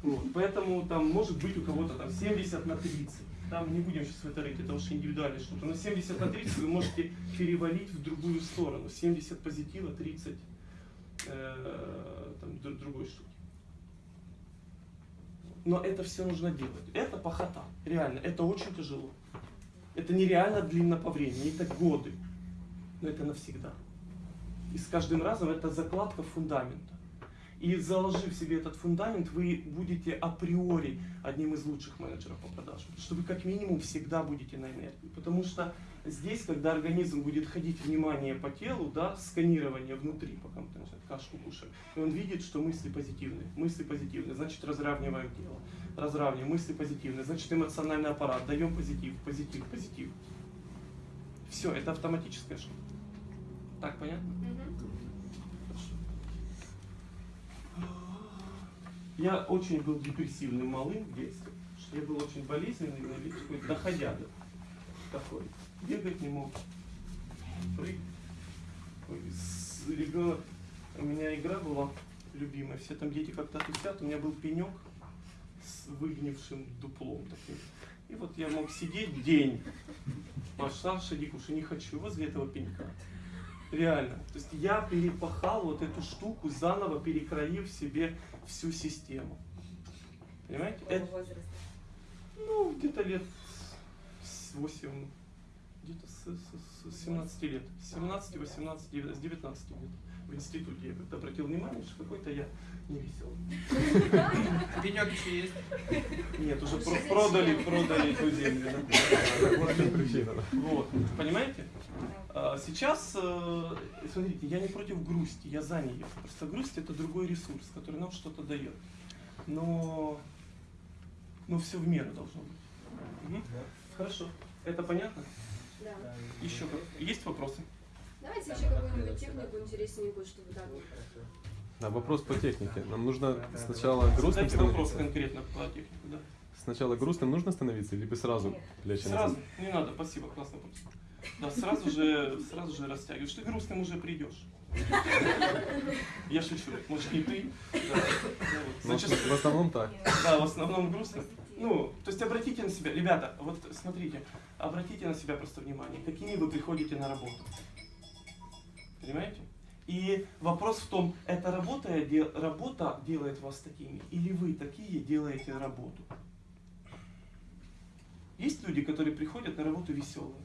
Вот. Поэтому там может быть у кого-то там 70 на 30. Там не будем сейчас в это рыть, это уж индивидуальная штука. Но 70 на 30 вы можете перевалить в другую сторону. 70 позитива, 30 э, там, дру- другой штуки. Но это все нужно делать. Это похота. Реально, это очень тяжело. Это нереально длинно по времени, это годы. Но это навсегда. И с каждым разом это закладка фундамента. И заложив себе этот фундамент, вы будете априори одним из лучших менеджеров по продажам. Что вы как минимум всегда будете на энергии. Потому что здесь, когда организм будет ходить внимание по телу, да, сканирование внутри, пока мы там кашку кушаем, и он видит, что мысли позитивные. Мысли позитивные, значит разравниваем тело. Разравниваем, мысли позитивные, значит эмоциональный аппарат, даем позитив, позитив, позитив. Все, это автоматическая штука. Так понятно? Я очень был депрессивным малым в детстве. Я был очень болезненный, но ведь такой доходяга такой. Бегать не мог. Прыг. Ой, с- ребенок. У меня игра была любимая. Все там дети как-то тусят. У меня был пенек с выгнившим дуплом таким. И вот я мог сидеть день. Пошла Шадикуша, не хочу возле этого пенька. Реально. То есть я перепахал вот эту штуку, заново перекроив себе всю систему. Понимаете? Это, ну, где-то лет с 8, где-то с, с- с 17 лет. С 17, 18, 19, с 19 лет. В институте я как-то обратил внимание, что какой-то я не веселый. Пенек еще есть? Нет, уже про- продали, продали эту землю. Вот, понимаете? А, Сейчас, э, смотрите, я не против грусти, я за нее. Просто грусть это другой ресурс, который нам что-то дает. Но, но все в меру должно быть. Мгм. Хорошо. Это понятно? Да. Еще есть вопросы? Давайте еще какую-нибудь технику интересненькую, чтобы так. Да, вопрос по технике. Нам нужно сначала грустным Задайте вопрос становиться. конкретно по технику, да. Сначала грустным нужно становиться, либо сразу плечи Сразу, назад? не надо, спасибо, классный вопрос. Да, сразу же, сразу же растягиваешь. Ты грустным уже придешь. [laughs] Я шучу, может не ты. Да. Вот. Ну, Зачастую- в основном так. Да, в основном грустно. Ну, то есть обратите на себя, ребята, вот смотрите, обратите на себя просто внимание, какими вы приходите на работу. Понимаете? И вопрос в том, эта работа, работа делает вас такими, или вы такие делаете работу. Есть люди, которые приходят на работу веселые.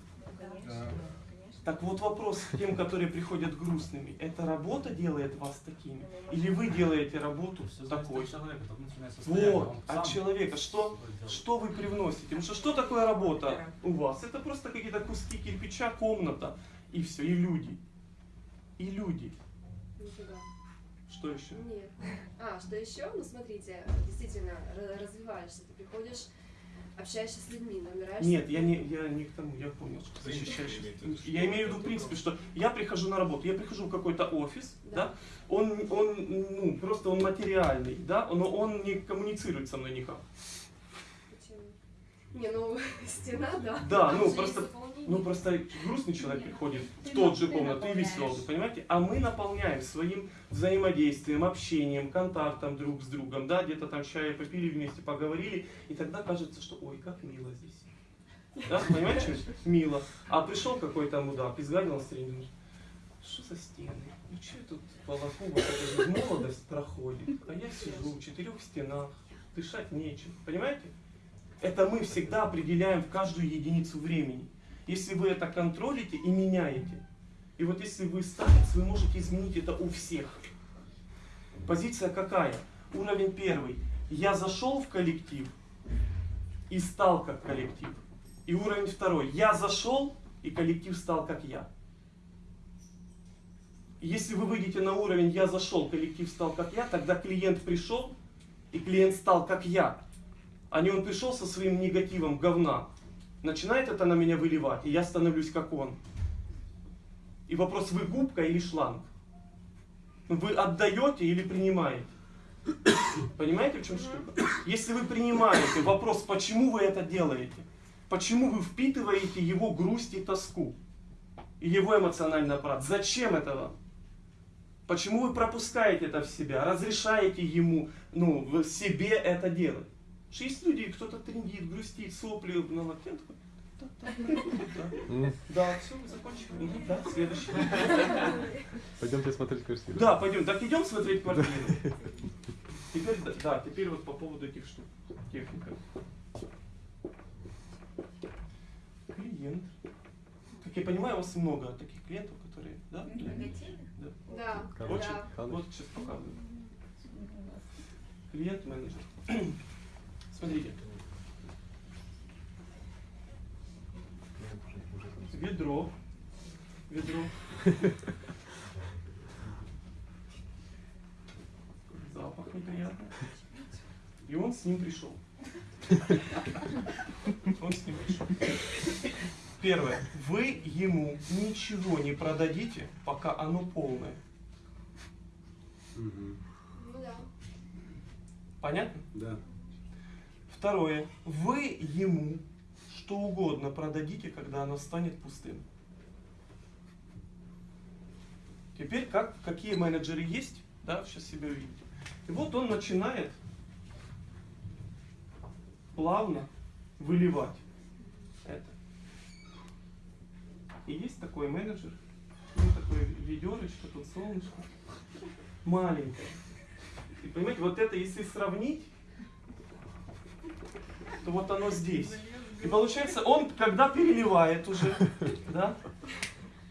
Так вот вопрос к тем, которые приходят грустными. Эта работа делает вас такими? Или вы делаете работу такой? Вот, от человека. Что, что вы привносите? Потому что что такое работа у вас? Это просто какие-то куски кирпича, комната, и все, и люди. И люди. Нифига. Что еще? Нет. А, что еще? Ну, смотрите, действительно, ра- развиваешься, ты приходишь, общаешься с людьми, набираешься... Нет, я не, я не к тому, я понял, что защищаешь. Я имею в виду, в принципе, что я прихожу на работу, я прихожу в какой-то офис, да, он, он, ну, просто он материальный, да, но он не коммуницирует со мной никак. Не, ну, [laughs] стена, да. Да, ну просто, ну просто грустный человек приходит в тот же комнату и веселый, понимаете? А мы наполняем своим взаимодействием, общением, контактом друг с другом, да, где-то там чая попили вместе, поговорили, и тогда кажется, что ой, как мило здесь. Да, понимаете, мило. А пришел какой-то мудак, изгадил на стене, думаешь, что за стены? Ну что я тут же молодость проходит, а я сижу в четырех стенах, дышать нечем, понимаете? Это мы всегда определяем в каждую единицу времени. Если вы это контролите и меняете. И вот если вы старец, вы можете изменить это у всех. Позиция какая? Уровень первый. Я зашел в коллектив и стал как коллектив. И уровень второй. Я зашел и коллектив стал как я. Если вы выйдете на уровень «я зашел, коллектив стал как я», тогда клиент пришел, и клиент стал как я. А не он пришел со своим негативом говна, начинает это на меня выливать, и я становлюсь как он. И вопрос, вы губка или шланг? Вы отдаете или принимаете? Понимаете, в чем штука? Если вы принимаете, вопрос, почему вы это делаете? Почему вы впитываете его грусть и тоску? И его эмоциональный аппарат? Зачем это вам? Почему вы пропускаете это в себя, разрешаете ему, ну, в себе это делать? Потому что есть люди, кто-то трендит, грустит, сопли на локте, такой, «Да, все, мы закончили. Да, следующий. Пойдемте смотреть квартиру. Да, пойдем. Так идем смотреть квартиру. Теперь, да, да, теперь вот по поводу этих штук. Техника. Клиент. Как я понимаю, у вас много таких клиентов, которые, да? Да. Да, Очень. да. Вот сейчас показываю. Клиент-менеджер. Смотрите. Ведро. Ведро. Запах неприятный. И он с ним пришел. Он с ним пришел. Первое. Вы ему ничего не продадите, пока оно полное. Ну да. Понятно? Да. Второе. Вы ему что угодно продадите, когда оно станет пустым. Теперь как, какие менеджеры есть, да, сейчас себе увидите. И вот он начинает плавно выливать это. И есть такой менеджер, ну такое ведерочко, тут солнышко, маленькое. И понимаете, вот это если сравнить, то вот оно здесь. И получается, он, когда переливает уже, да,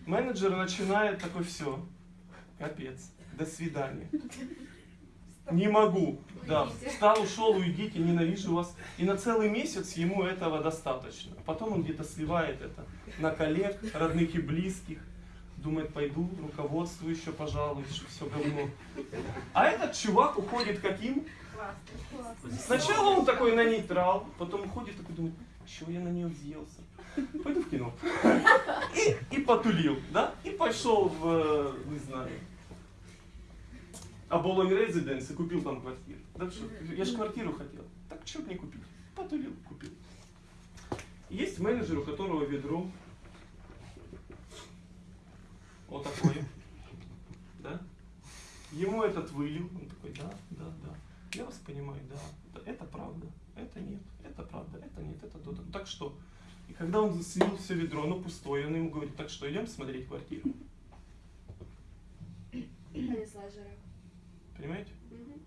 менеджер начинает такой, все, капец, до свидания. Не могу, да, встал, ушел, уйдите, ненавижу вас. И на целый месяц ему этого достаточно. Потом он где-то сливает это на коллег, родных и близких. Думает, пойду, руководству еще пожалуй, все говно. А этот чувак уходит каким? Сначала он такой на нейтрал, потом уходит такой, думает, чего я на нее взъелся? Пойду в кино. И, и потулил, да? И пошел в, э, не знаю, Аболоми Резиденс и купил там квартиру. Да что, я же квартиру хотел. Так что не купить? Потулил, купил. Есть менеджер, у которого ведро вот такое. Да? Ему этот вылил. Он такой, да, да, да. Я вас понимаю, да. это правда, это нет, это правда, это нет, это то. Так что? И когда он слил все ведро, оно пустое, он ему говорит, так что, идем смотреть квартиру. Они слайджеры. Понимаете? Мгм.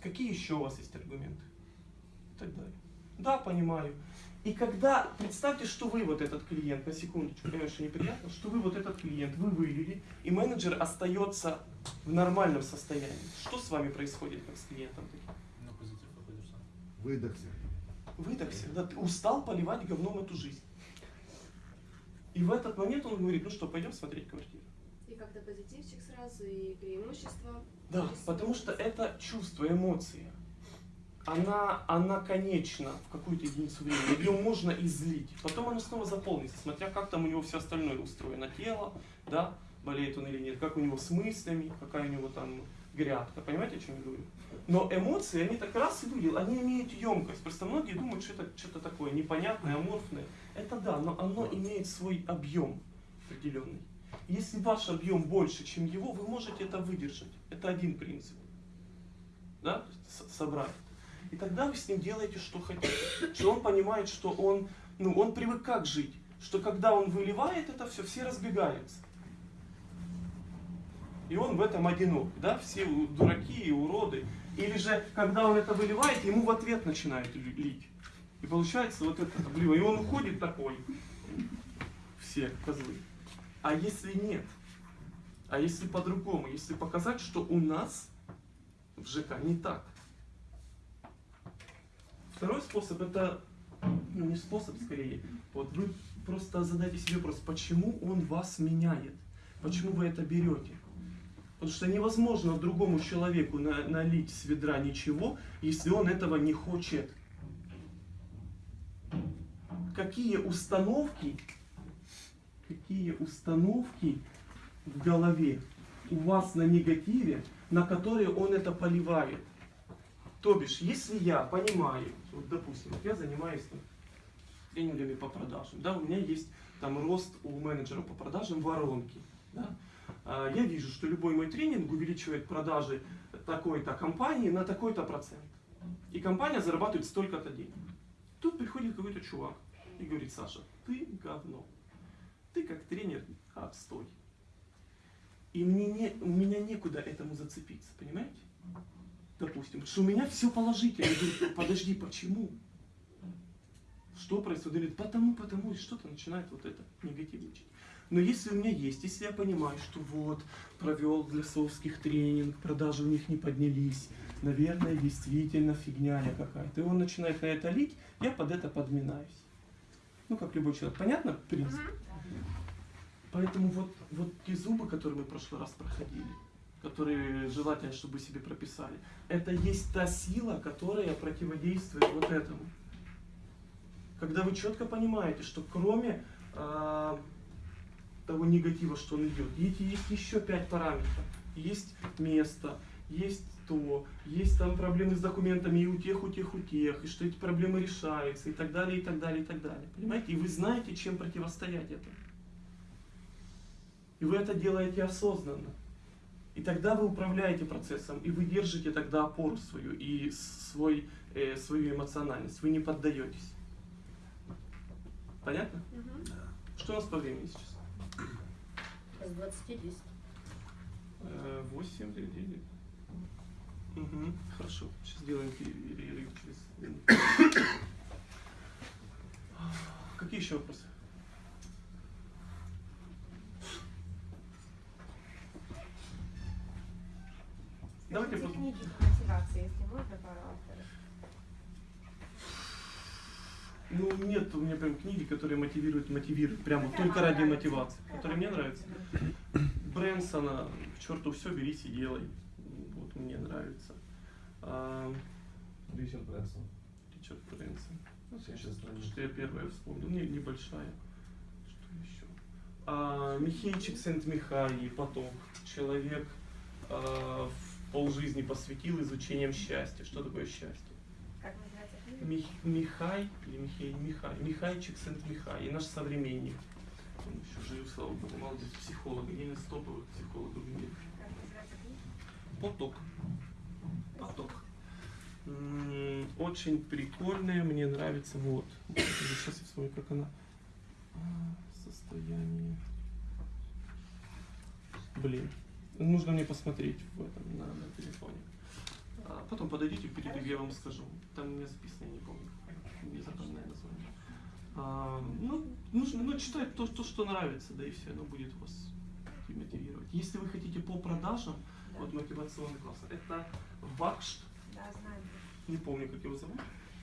Какие еще у вас есть аргументы? И так далее. Да, понимаю. И когда, представьте, что вы вот этот клиент, на секундочку, конечно, неприятно, что вы вот этот клиент, вы вывели, и менеджер остается в нормальном состоянии. Что с вами происходит, как с клиентом? На позитив выходишь сам. Выдохся. Выдохся, да, ты устал поливать говном эту жизнь. И в этот момент он говорит, ну что, пойдем смотреть квартиру. И как-то позитивчик сразу, и преимущества. Да, потому что это чувство, эмоция. Она, она конечна в какую-то единицу времени. Ее можно излить. Потом она снова заполнится, смотря как там у него все остальное устроено. Тело, да, болеет он или нет, как у него с мыслями, какая у него там грядка. Понимаете, о чем я говорю? Но эмоции, они так раз и вылил, они имеют емкость. Просто многие думают, что это что-то такое непонятное, аморфное. Это да, но оно имеет свой объем определенный. Если ваш объем больше, чем его, вы можете это выдержать. Это один принцип. Да? Собрать. И тогда вы с ним делаете, что хотите. Что он понимает, что он, ну, он привык как жить. Что когда он выливает это все, все разбегаются. И он в этом одинок, да, все дураки и уроды. Или же, когда он это выливает, ему в ответ начинают ли- лить. И получается вот это облива. И он уходит такой. Все козлы. А если нет? А если по-другому? Если показать, что у нас в ЖК не так. Второй способ это, ну не способ скорее, вот вы просто задайте себе вопрос, почему он вас меняет? Почему вы это берете? Потому что невозможно другому человеку на- налить с ведра ничего, если он этого не хочет. Какие установки, какие установки в голове у вас на негативе, на которые он это поливает? То бишь, если я понимаю, вот допустим, я занимаюсь там, тренингами по продажам, да, у меня есть там рост у менеджера по продажам воронки, да, А, я вижу, что любой мой тренинг увеличивает продажи такой-то компании на такой-то процент. И компания зарабатывает столько-то денег. Тут приходит какой-то чувак и говорит, Саша, ты говно. Ты как тренер отстой. И мне не, у меня некуда этому зацепиться, понимаете? Допустим, что у меня все положительно. Я говорю, подожди, почему? Что происходит? Говорит, потому, потому, и что-то начинает вот это негативничать. Но если у меня есть, если я понимаю, что вот, провел для совских тренинг, продажи у них не поднялись, наверное, действительно фигня какая-то, и он начинает на это лить, я под это подминаюсь. Ну, как любой человек. Понятно принцип? Поэтому вот, вот те зубы, которые мы в прошлый раз проходили, которые желательно, чтобы себе прописали, это есть та сила, которая противодействует вот этому. Когда вы четко понимаете, что кроме а, того негатива, что он идет, есть, есть еще пять параметров. Есть место, есть то, есть там проблемы с документами и у тех, у тех, у тех, и что эти проблемы решаются, и так далее, и так далее, и так далее. Понимаете? И вы знаете, чем противостоять этому. И вы это делаете осознанно. И тогда вы управляете процессом, и вы держите тогда опору свою и свой, э, свою эмоциональность. Вы не поддаетесь. Понятно? Что у нас по времени сейчас? С 20 10. Э, 8, 9. Угу, хорошо. Сейчас сделаем перерыв через. Какие еще вопросы? Давайте Эти просто- книги по мотивации, если можно, пару авторов. Ну, нет у меня прям книги, которые мотивируют, мотивируют, прямо Какая только ради нравится? мотивации, которые мне нравятся. Брэнсона, к черту все, бери, и делай. Вот мне нравится. А, Ричард Брэнсон. Ричард Брэнсон. Ну, Сейчас что я первое вспомнил, не, небольшая. Что еще? А, Михейчик Сент-Михай, поток. Человек а, в полжизни посвятил изучением счастья. Что такое счастье? Как называется? Мих, Михай или Михей, Михай, Михайчик Сент-Михай, и наш современник. Он еще жив, слава богу, молодец, психолог, один из топовых психологов в мире. Как называется книга? Поток. Поток. Очень прикольная, мне нравится, вот. Сейчас я вспомню, как она. А, Состояние. Блин. Нужно мне посмотреть в этом, на, на телефоне. А потом подойдите в перерыве, я вам скажу. Там у меня записано, я не помню. Незапоминное название. А, ну, нужно ну, читать то, то, что нравится, да и все, оно будет вас мотивировать. Если вы хотите по продажам, вот мотивационный класс, это Бакшт, Да, знаю. не помню, как его зовут.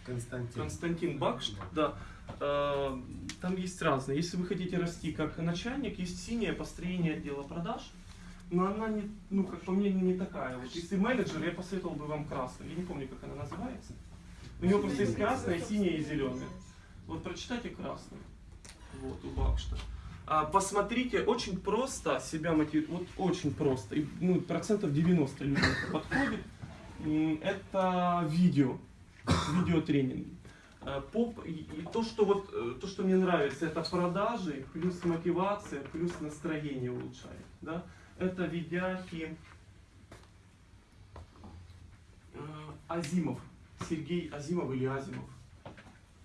Константин. Константин Бакшт, да. Э, Там есть разные. Если вы хотите расти как начальник, есть синее построение отдела продаж, но она не, ну, как по мне, не такая. Вот если менеджер, я посоветовал бы вам красную. Я не помню, как она называется. У него просто есть красная, синяя и зеленая. Вот прочитайте красную. Вот, у Бакшта. А, посмотрите, очень просто себя мотивировать. Вот очень просто. И, ну, процентов 90 людям подходит. Это видео. Видеотренинги. Э, Поп, и то, что вот, э, то, что мне нравится, это продажи, плюс мотивация, плюс настроение улучшает. Да? Это видяхи э, Азимов, Сергей Азимов или Азимов.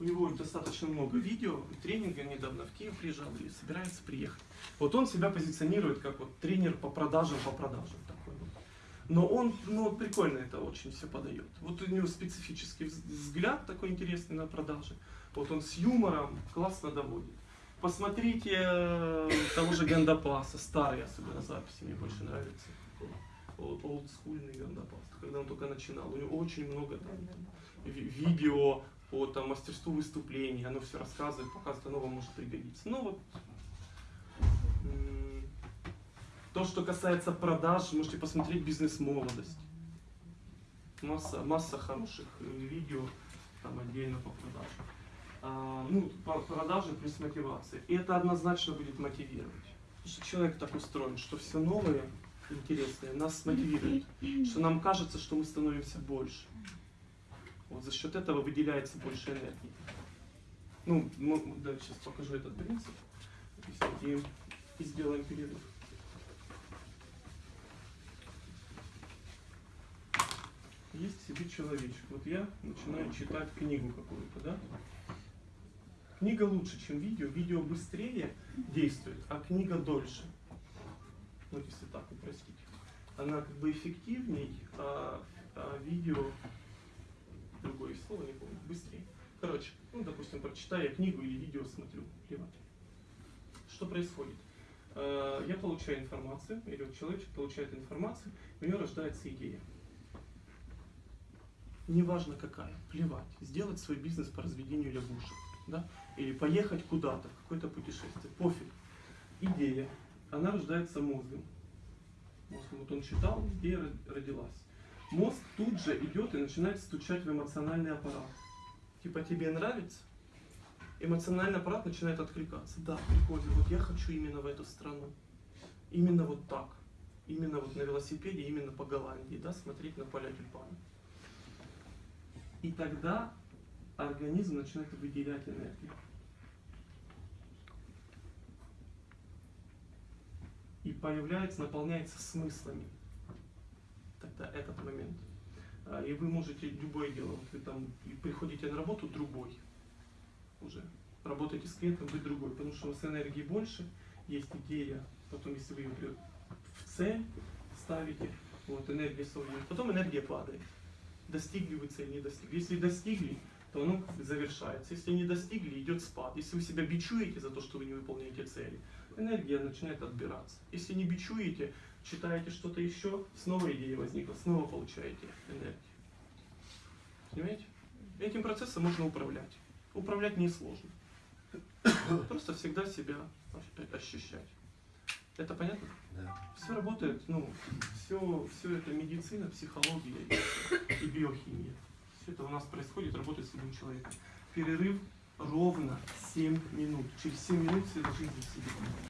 У него достаточно много видео, тренинга недавно в Киев приезжал и собирается приехать. Вот он себя позиционирует как вот тренер по продажам, по продажам такой вот. Но он, ну, прикольно это очень все подает. Вот у него специфический вз- взгляд такой интересный на продажи. Вот он с юмором классно доводит. Посмотрите э, того же Гандапаса, старые особенно записи, мне больше нравятся. Ол- Олдскульный Гандапас, когда он только начинал. У него очень много там ви- видео по там, мастерству выступлений, оно все рассказывает, показывает, оно вам может пригодиться. Ну вот, то, что касается продаж, можете посмотреть «Бизнес-молодость». Масса, масса хороших э, видео там отдельно по продажам. А, ну, продажи плюс мотивация. И это однозначно будет мотивировать. Потому что человек так устроен, что все новое, интересное нас мотивирует. Что нам кажется, что мы становимся больше. Вот за счет этого выделяется больше энергии. Ну, мы, да, сейчас покажу этот принцип. И, и сделаем перерыв. Есть себе человечек. Вот я начинаю читать книгу какую-то, да? Книга лучше, чем видео. Видео быстрее действует, а книга дольше. Вот если так упростить. Она как бы эффективней, а, а видео, другое слово не помню, быстрее. Короче, ну, допустим, прочитаю я книгу или видео смотрю. Плевать. Что происходит? Э, Я получаю информацию, или вот человек получает информацию, у него рождается идея. Неважно какая, плевать. Сделать свой бизнес по разведению лягушек. Да? Или поехать куда-то, в какое-то путешествие. Пофиг. Идея. Она рождается мозгом. Мозг, вот он читал, идея ро- родилась. Мозг тут же идет и начинает стучать в эмоциональный аппарат. Типа тебе нравится? Эмоциональный аппарат начинает откликаться. Да, прикольно, вот я хочу именно в эту страну. Именно вот так. Именно вот на велосипеде, именно по Голландии, да, смотреть на поля тюльпанов. И тогда организм начинает выделять энергию. И появляется, наполняется смыслами. Тогда этот момент. А, И вы можете любое дело, вот вы там приходите на работу другой уже. Работаете с клиентом, вы другой, потому что у вас энергии больше, есть идея, потом если вы ее в цель ставите, вот энергия свободна, потом энергия падает. Достигли вы цель, не достигли. Если достигли, то оно завершается. Если не достигли, идет спад. Если вы себя бичуете за то, что вы не выполняете цели, энергия начинает отбираться. Если не бичуете, читаете что-то еще, снова идея возникла, снова получаете энергию. Понимаете? Этим процессом можно управлять. Управлять несложно. Просто всегда себя ощ- ощущать. Это понятно? Да. Все работает, ну, все, все это медицина, психология и биохимия. Все это у нас происходит, работает с любым человеком. Перерыв ровно 7 минут. Через 7 минут все должны быть.